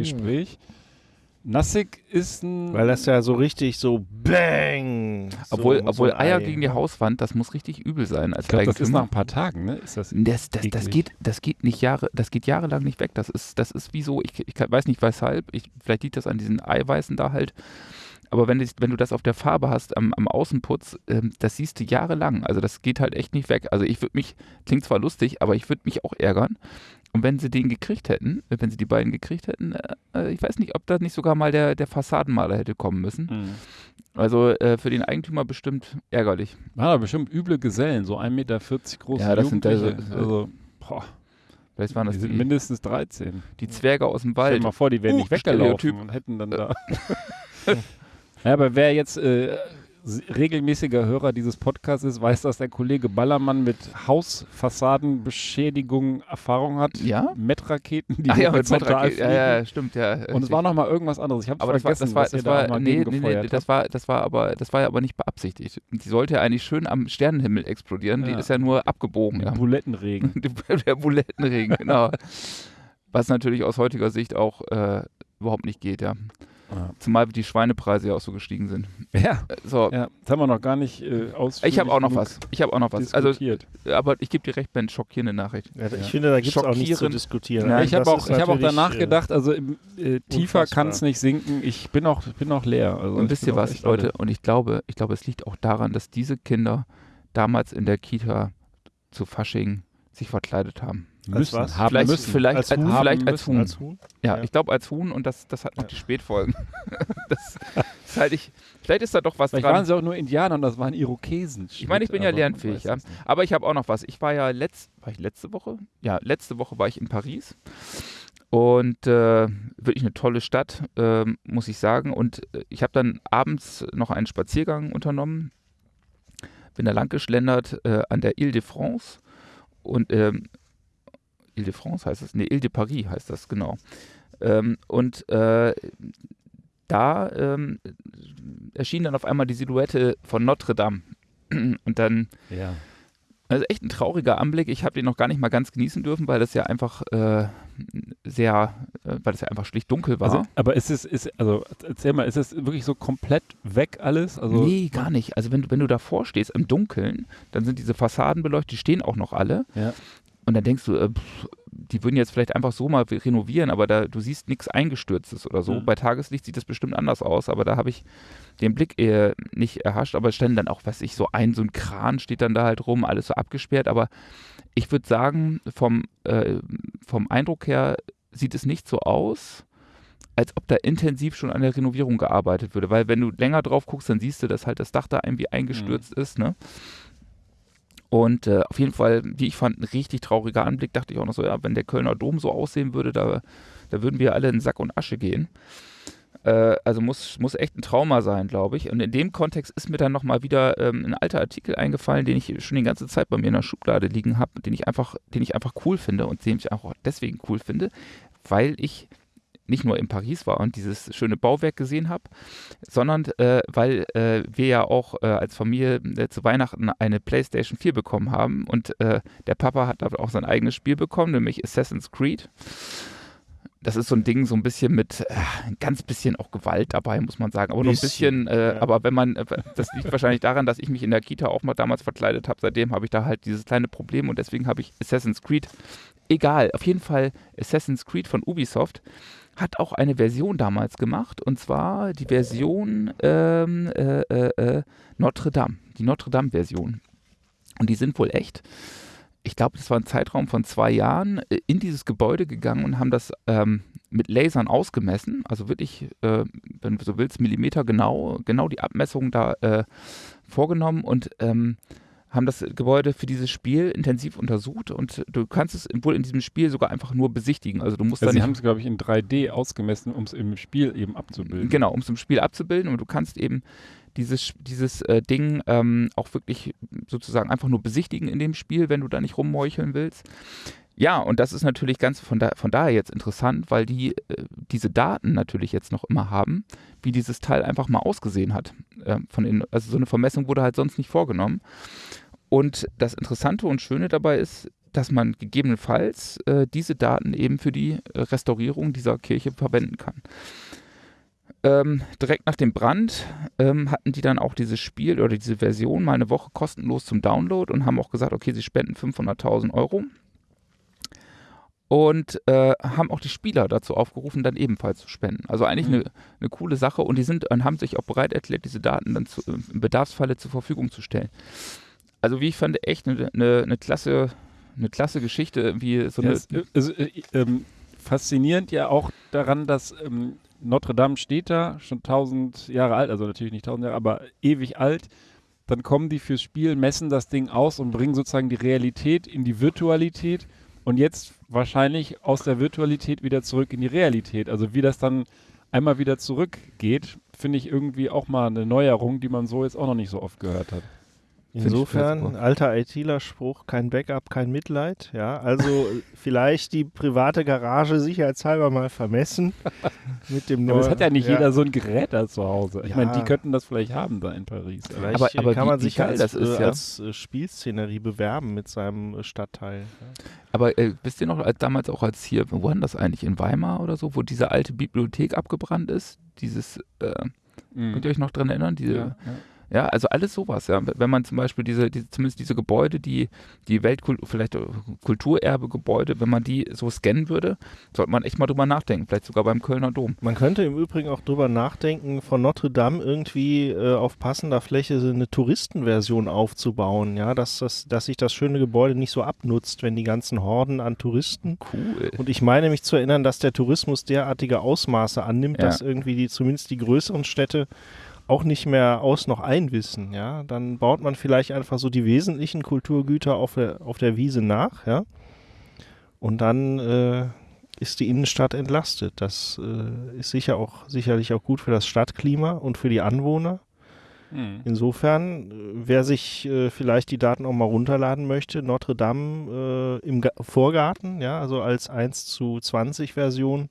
Nassig ist ein. Weil das ja so richtig so Bang. So, Obwohl, so obwohl ein Eier Ei. gegen die Hauswand, das muss richtig übel sein als ich glaube, das ist nach ein paar Tagen, ne? Ist das Das, das, das, geht, das geht nicht Jahre, das geht jahrelang nicht weg. Das ist, das ist wie so, ich, ich weiß nicht weshalb, ich, vielleicht liegt das an diesen Eiweißen da halt. Aber wenn, wenn du das auf der Farbe hast, am, am Außenputz, ähm, das siehst du jahrelang. Also das geht halt echt nicht weg. Also ich würde mich, klingt zwar lustig, aber ich würde mich auch ärgern. Und wenn sie den gekriegt hätten, äh, wenn sie die beiden gekriegt hätten, äh, äh, ich weiß nicht, ob da nicht sogar mal der, der Fassadenmaler hätte kommen müssen. Mhm. Also äh, für den Eigentümer bestimmt ärgerlich. Waren aber bestimmt üble Gesellen, so 1,40 Meter große Ja, das sind Jugendliche. also- also, boah, Vielleicht waren die das sind die, mindestens 13. die Zwerge aus dem Stell dir Wald. mal vor, die wären Uh, nicht weggelaufen Stereotyp. und hätten dann da. ja, aber wer jetzt äh, regelmäßiger Hörer dieses Podcasts ist, weiß, dass der Kollege Ballermann mit Hausfassadenbeschädigung Erfahrung hat. Ja? Met-Raketen, die Ach ja, mit Metrak ja, ja, stimmt, ja. Und es war noch mal irgendwas anderes. Ich habe aber das war, vergessen, das war, was ihr das da war, nee, nee, nee, das war, das war aber, das war ja aber nicht beabsichtigt. Die sollte ja eigentlich schön am Sternenhimmel explodieren. Die Ja. ist ja nur abgebogen. Ja. Bulettenregen. Der Bulettenregen, genau. Was natürlich aus heutiger Sicht auch äh, überhaupt nicht geht, ja. Ja. Zumal die Schweinepreise ja auch so gestiegen sind. ja, Äh, So, ja, das haben wir noch gar nicht äh, ausführlich ich habe auch noch was. Ich habe auch noch was. Also, diskutiert. aber ich gebe dir recht, Ben, schockierende Nachricht. Ja, Ja. Ich finde, da gibt es auch nichts zu diskutieren. Ja, ich habe auch, ich hab auch danach äh, gedacht, also im, äh, tiefer kann es nicht sinken. Ich bin auch, bin auch leer. Also Und wisst ihr was, Leute? Und ich glaube, ich glaube, es liegt auch daran, dass diese Kinder damals in der Kita zu Fasching sich verkleidet haben. Als Müssen, was? haben vielleicht müssen. vielleicht Als als, Huhn? vielleicht als. Huhn. Als Huhn? ja, Ja. ich glaube als Huhn und das, das hat noch Ja. die Spätfolgen. das Jetzt halte ich, vielleicht ist da doch was Vielleicht dran. waren sie auch nur Indianer und das waren Irokesen. Ich meine, ich bin ja lernfähig, ja. Aber ich habe auch noch was. Ich war ja letzt, war ich letzte Woche? Ja, letzte Woche war ich in Paris. Und äh, wirklich eine tolle Stadt, ähm, muss ich sagen. Und äh, ich habe dann abends noch einen Spaziergang unternommen. Bin da lang geschlendert äh, an der Ile de France. Und ähm, Ile de France heißt es? Ne, Ile de Paris heißt das, genau. Ähm, und äh, da ähm, erschien dann auf einmal die Silhouette von Notre Dame. Und dann Ja. also echt ein trauriger Anblick. Ich habe den noch gar nicht mal ganz genießen dürfen, weil das ja einfach äh, sehr, äh, weil das ja einfach schlicht dunkel war. Also, aber ist es, ist, also erzähl mal, ist es wirklich so komplett weg alles? Also, nee, gar nicht. Also wenn du, wenn du davor stehst im Dunkeln, dann sind diese Fassaden beleuchtet, die stehen auch noch alle. Ja. Und dann denkst du, äh, pff, die würden jetzt vielleicht einfach so mal renovieren, aber da, du siehst nichts Eingestürztes oder so. Mhm. Bei Tageslicht sieht das bestimmt anders aus, aber da habe ich den Blick eher nicht erhascht. Aber es stand dann auch, was ich, so ein, so ein Kran steht dann da halt rum, alles so abgesperrt. Aber ich würde sagen, vom, äh, vom Eindruck her sieht es nicht so aus, als ob da intensiv schon an der Renovierung gearbeitet würde. Weil wenn du länger drauf guckst, dann siehst du, dass halt das Dach da irgendwie eingestürzt ist, ne? Und äh, auf jeden Fall, wie ich fand, ein richtig trauriger Anblick. Dachte ich auch noch so, ja, wenn der Kölner Dom so aussehen würde, da, da würden wir alle in Sack und Asche gehen. Äh, also muss, muss echt ein Trauma sein, glaube ich. Und in dem Kontext ist mir dann nochmal wieder ähm, ein alter Artikel eingefallen, den ich schon die ganze Zeit bei mir in der Schublade liegen habe, den den ich einfach cool finde und den ich auch deswegen cool finde, weil ich nicht nur in Paris war und dieses schöne Bauwerk gesehen habe, sondern äh, weil äh, wir ja auch äh, als Familie äh, zu Weihnachten eine PlayStation 4 bekommen haben und äh, der Papa hat da auch sein eigenes Spiel bekommen, nämlich Assassin's Creed. Das ist so ein Ding, so ein bisschen mit äh, ein ganz bisschen auch Gewalt dabei, muss man sagen. Aber nur ein Bisschen, ja. aber wenn man, das liegt wahrscheinlich daran, dass ich mich in der Kita auch mal damals verkleidet habe. Seitdem habe ich da halt dieses kleine Problem und deswegen habe ich Assassin's Creed. Egal, auf jeden Fall Assassin's Creed von Ubisoft hat auch eine Version damals gemacht und zwar die Version ähm, äh, äh, äh, Notre Dame, die Notre Dame-Version. Und die sind wohl echt. Ich glaube, das war ein Zeitraum von zwei Jahren äh, in dieses Gebäude gegangen und haben das ähm, mit Lasern ausgemessen. Also wirklich, äh, wenn du so willst, Millimeter genau, genau die Abmessung da äh, vorgenommen und ähm, haben das Gebäude für dieses Spiel intensiv untersucht und du kannst es wohl in diesem Spiel sogar einfach nur besichtigen. Also du musst Also da sie haben es, glaube ich, in 3D ausgemessen, um es im Spiel eben abzubilden. Genau, um es im Spiel abzubilden und du kannst eben dieses, dieses äh, Ding ähm, auch wirklich sozusagen einfach nur besichtigen in dem Spiel, wenn du da nicht rummeucheln willst. Ja, und das ist natürlich ganz von, da, von daher jetzt interessant, weil die äh, diese Daten natürlich jetzt noch immer haben, wie dieses Teil einfach mal ausgesehen hat. Äh, von den, also so eine Vermessung wurde halt sonst nicht vorgenommen. Und das Interessante und Schöne dabei ist, dass man gegebenenfalls äh, diese Daten eben für die äh, Restaurierung dieser Kirche verwenden kann. Ähm, direkt nach dem Brand ähm, hatten die dann auch dieses Spiel oder diese Version mal eine Woche kostenlos zum Download und haben auch gesagt, okay, sie spenden 500.000 Euro. Und äh, haben auch die Spieler dazu aufgerufen, dann ebenfalls zu spenden. Also eigentlich Mhm. eine, eine coole Sache und die sind und haben sich auch bereit erklärt, diese Daten dann zu, im Bedarfsfalle zur Verfügung zu stellen. Also wie ich fand, echt eine, eine, eine klasse, eine klasse Geschichte, wie so Ja, eine. also, äh, ähm, faszinierend ja auch daran, dass ähm, Notre Dame steht da, schon tausend Jahre alt, also natürlich nicht tausend Jahre, aber ewig alt. Dann kommen die fürs Spiel, messen das Ding aus und bringen sozusagen die Realität in die Virtualität und jetzt wahrscheinlich aus der Virtualität wieder zurück in die Realität. Also wie das dann einmal wieder zurückgeht, finde ich irgendwie auch mal eine Neuerung, die man so jetzt auch noch nicht so oft gehört hat. Insofern, alter ITler-Spruch, kein Backup, kein Mitleid. Ja, also vielleicht die private Garage sicherheitshalber mal vermessen mit dem Aber neuen. es hat ja nicht jeder so ein Gerät da zu Hause. Ich Ja. meine, die könnten das vielleicht haben da in Paris. aber- Vielleicht Aber- aber kann wie- man sich als, das ist, äh, ja. als äh, Spielszenerie bewerben mit seinem äh, Stadtteil. Aber äh, wisst ihr noch, als damals auch als hier, wo war denn das eigentlich, in Weimar oder so, wo diese alte Bibliothek abgebrannt ist? Dieses, äh, Mhm. könnt ihr euch noch dran erinnern? Diese, ja, ja. Also alles sowas, ja. Wenn man zum Beispiel diese, diese zumindest diese Gebäude, die, die Weltkultur, vielleicht äh, Kulturerbe-Gebäude, wenn man die so scannen würde, sollte man echt mal drüber nachdenken, vielleicht sogar beim Kölner Dom. Man könnte im Übrigen auch drüber nachdenken, von Notre Dame irgendwie äh, auf passender Fläche so eine Touristenversion aufzubauen, ja, dass, das, dass sich das schöne Gebäude nicht so abnutzt, wenn die ganzen Horden an Touristen. Cool. Und ich meine mich zu erinnern, dass der Tourismus derartige Ausmaße annimmt, Ja. dass irgendwie die, zumindest die größeren Städte auch nicht mehr aus noch einwissen, ja. Dann baut man vielleicht einfach so die wesentlichen Kulturgüter auf der, auf der Wiese nach, ja. Und dann äh, ist die Innenstadt entlastet. Das äh, ist sicher auch, sicherlich auch gut für das Stadtklima und für die Anwohner. Hm. Insofern, äh, wer sich äh, vielleicht die Daten auch mal runterladen möchte, Notre Dame äh, im Ga Vorgarten, ja, also als 1 zu 20 Version.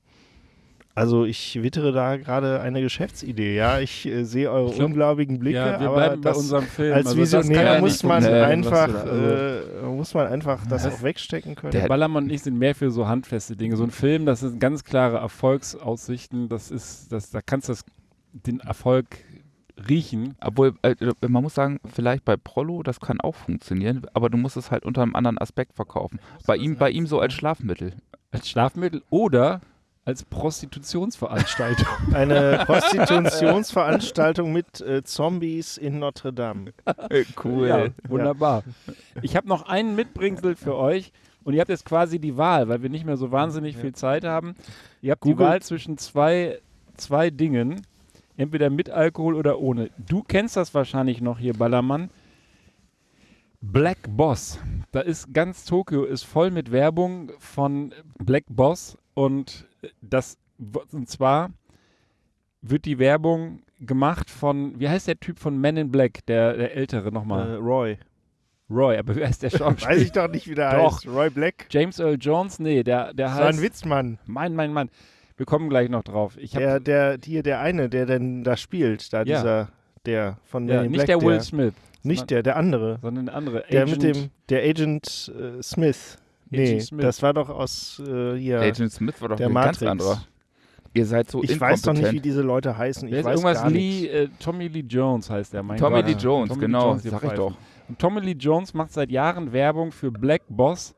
Also ich wittere da gerade eine Geschäftsidee, ja. Ich äh, sehe eure Ich glaub, ungläubigen Blicke, Ja, wir aber bleiben bei das, unserem Film. als Also Visionär muss man was einfach, da- also- äh, muss man einfach das Das- auch wegstecken können. Der- Ballermann und ich sind mehr für so handfeste Dinge. So ein Film, das sind ganz klare Erfolgsaussichten. Das ist, das, da kannst du das, den Erfolg riechen. Obwohl, äh, man muss sagen, vielleicht bei Prollo, das kann auch funktionieren, aber du musst es halt unter einem anderen Aspekt verkaufen. Bei ihm, bei ihm so als Schlafmittel. Als Schlafmittel oder als Prostitutionsveranstaltung. Eine Prostitutionsveranstaltung mit äh, Zombies in Notre Dame. cool. Ja, wunderbar. Ich habe noch einen Mitbringsel für euch. Und ihr habt jetzt quasi die Wahl, weil wir nicht mehr so wahnsinnig viel Zeit haben. Ihr habt die Google- Wahl zwischen zwei, zwei Dingen. Entweder mit Alkohol oder ohne. Du kennst das wahrscheinlich noch hier, Ballermann. Black Boss. Da ist ganz Tokio ist voll mit Werbung von Black Boss und das und zwar wird die Werbung gemacht von wie heißt der Typ von Men in Black, der der ältere Äh, nochmal. Roy. Roy, aber wer ist der Schauspieler? Weiß ich doch nicht, wie der Doch. heißt. Roy Black. James Earl Jones? Nee, der der Das war heißt ein Witzmann. Mein mein Mann. Wir kommen gleich noch drauf. Ich Der, der, hier, der eine, der denn da spielt, da Ja. dieser, der von ja, Men in nicht Black, der Will Smith, Nicht der, der andere. sondern der andere Der Agent, mit dem, der Agent äh, Smith. Nee, Agent Smith. das war doch aus äh, hier, Agent Smith war doch der ein Matrix. ganz anderer. Ihr seid so ich weiß doch nicht, wie diese Leute heißen. Ich ist weiß irgendwas gar Lee, äh, Tommy Lee Jones heißt der, mein Tommy Gott. Lee Jones, Tommy Lee genau, Jones, sag ich doch. Und Tommy Lee Jones macht seit Jahren Werbung für Black Boss.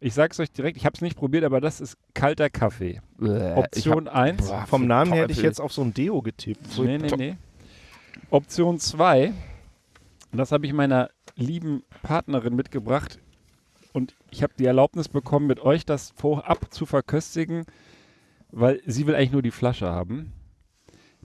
Ich sag's euch direkt, ich habe es nicht probiert, aber das ist kalter Kaffee. Option 1. boah, Vom Namen her hätte ich jetzt auf so ein Deo getippt. Nee, nee, nee. Option 2. Und das habe ich meiner lieben Partnerin mitgebracht. Und ich habe die Erlaubnis bekommen, mit euch das vorab zu verköstigen, weil sie will eigentlich nur die Flasche haben.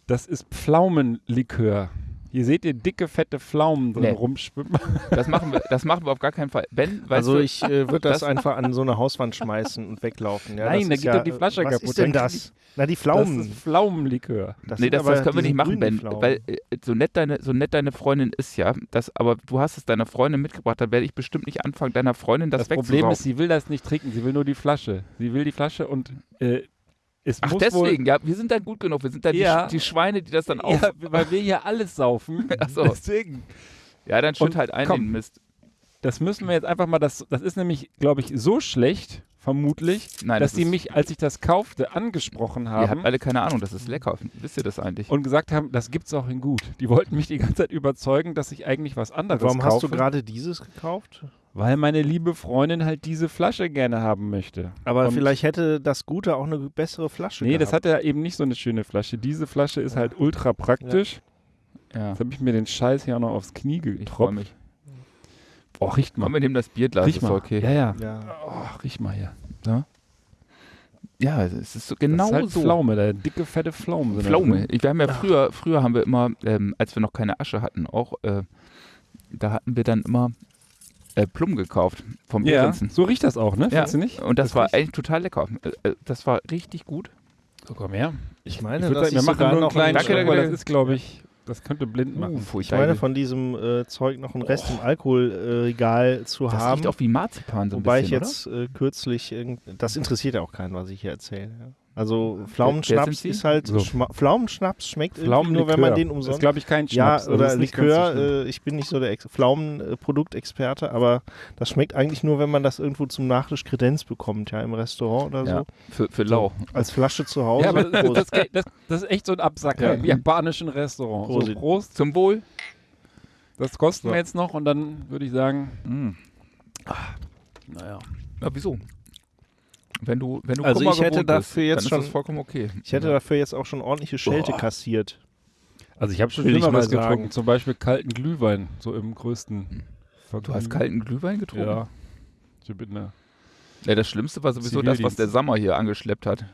Das ist Pflaumenlikör. Hier seht ihr dicke, fette Pflaumen drin Nee. rumschwimmen. Das machen, wir, das machen wir auf gar keinen Fall. Ben, Also du, ich äh, würde das, das- einfach an so eine Hauswand schmeißen und weglaufen. Ja, Nein, das da geht doch die Flasche was kaputt. ist denn das? Na, die Das Pflaumen. ist Pflaumenlikör. Das nee, das, aber das können wir nicht machen, Ben, Pflaumen. weil äh, so nett, deine, so nett deine Freundin ist, ja, das, aber du hast es deiner Freundin mitgebracht, dann werde ich bestimmt nicht anfangen, deiner Freundin das, Das, Problem ist, sie will das nicht trinken. Sie will nur die Flasche. Sie will die Flasche und äh, es Ach, muss deswegen, ja, wir sind dann gut genug, wir sind dann Ja. die, die Schweine, die das dann auf... ja, weil wir hier alles saufen. So. Deswegen. Ja, dann schütt halt ein komm. den Mist. Das müssen wir jetzt einfach mal, das, das ist nämlich, glaube ich, so schlecht, vermutlich, Nein, dass das sie mich, als ich das kaufte, angesprochen Ihr haben habt alle keine Ahnung, das ist lecker. Wisst ihr das eigentlich? und gesagt haben, das gibt's auch in gut. Die wollten mich die ganze Zeit überzeugen, dass ich eigentlich was anderes Warum kaufe. hast du gerade dieses gekauft? Weil meine liebe Freundin halt diese Flasche gerne haben möchte. Aber Und- vielleicht hätte das Gute auch eine bessere Flasche Nee, das gehabt. hat ja eben nicht so eine schöne Flasche. Diese Flasche ist halt ultra praktisch. Ja, Jetzt habe ich mir den Scheiß hier auch noch aufs Knie ich getropft. mich. Oh, riecht mal. Komm, wir nehmen das Bierglas, riech ist mal. okay. Ja, ja. Ja. Oh, riech mal hier. Ja, es ist so Das genau ist halt so. Pflaume, der dicke, fette Pflaume. da Pflaume. drin. Wir haben ja früher, früher haben wir immer, ähm, als wir noch keine Asche hatten, auch, äh, da hatten wir dann immer äh, Plum gekauft vom Ja, Behrensen. so riecht das auch, ne? Ja, Findest du nicht? und das, Das war riecht- eigentlich total lecker. Äh, äh, das war richtig gut. So, komm her. Ich Ich meine, würde dass sagen, wir ich machen nur einen noch kleinen Schluck, weil das ist, glaube ich, das könnte blind machen. Uh, Ich meine, von diesem äh, Zeug noch einen Rest im Alkoholregal zu das haben. riecht auch wie Marzipan so ein Wobei bisschen, ich jetzt äh, kürzlich, irgend- das interessiert ja auch keinen, was ich hier erzähle. Ja. Also Pflaumenschnaps ist halt, So. Schma Pflaumenschnaps schmeckt Pflaumenlikör. nur, wenn man den Das ist, umsonst... glaube ich, kein Ja, Schnaps. also das oder so Likör, schlimm. äh, ich bin nicht so der Ex Pflaumenproduktexperte, aber das schmeckt eigentlich nur, wenn man das irgendwo zum Nachtisch Kredenz bekommt, ja, im Restaurant oder? Ja, so. für, für lau. Als Flasche zu Hause. Ja, aber das, Prost. das, das, ist echt so ein Absacker Ja. im japanischen Restaurant. So, Prosit. Prost. Zum Wohl. Das kosten So. wir jetzt noch und dann würde ich sagen, Mm. naja. Ja, wieso? Wenn du, wenn du Also Kummer ich hätte dafür bist, jetzt dann ist schon- das vollkommen okay. Ich hätte dafür jetzt auch schon ordentliche Schelte Boah. kassiert. Also ich habe schon Schlimmeres mal sagen. getrunken, zum Beispiel kalten Glühwein, so im größten Du hast kalten Glühwein getrunken? Ja. Ich bin da. Ja, das Schlimmste war sowieso das, was der Sammer hier angeschleppt hat.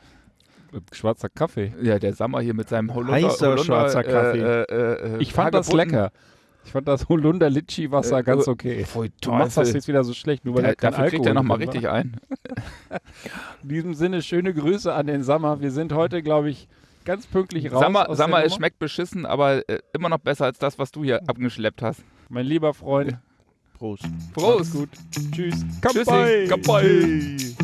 Schwarzer Kaffee. Ja, der Sammer hier mit seinem Holunder. Heißer Holunder, schwarzer Kaffee. Äh, äh, äh, Ich fand das lecker. Ich fand das Holunder Litschi Wasser Äh, ganz äh, okay. Pfui, Du machst das jetzt wieder so schlecht, nur weil Der, er dafür kriegt Alkohol er nochmal richtig ein. In diesem Sinne, schöne Grüße an den Sammer. Wir sind heute, glaube ich, ganz pünktlich raus. Sammer, aus Sammer es schmeckt beschissen, aber äh, immer noch besser als das, was du hier abgeschleppt hast. Mein lieber Freund. Prost. Prost. Gut. Tschüss. Tschüssi. Kapoi. Tschüss.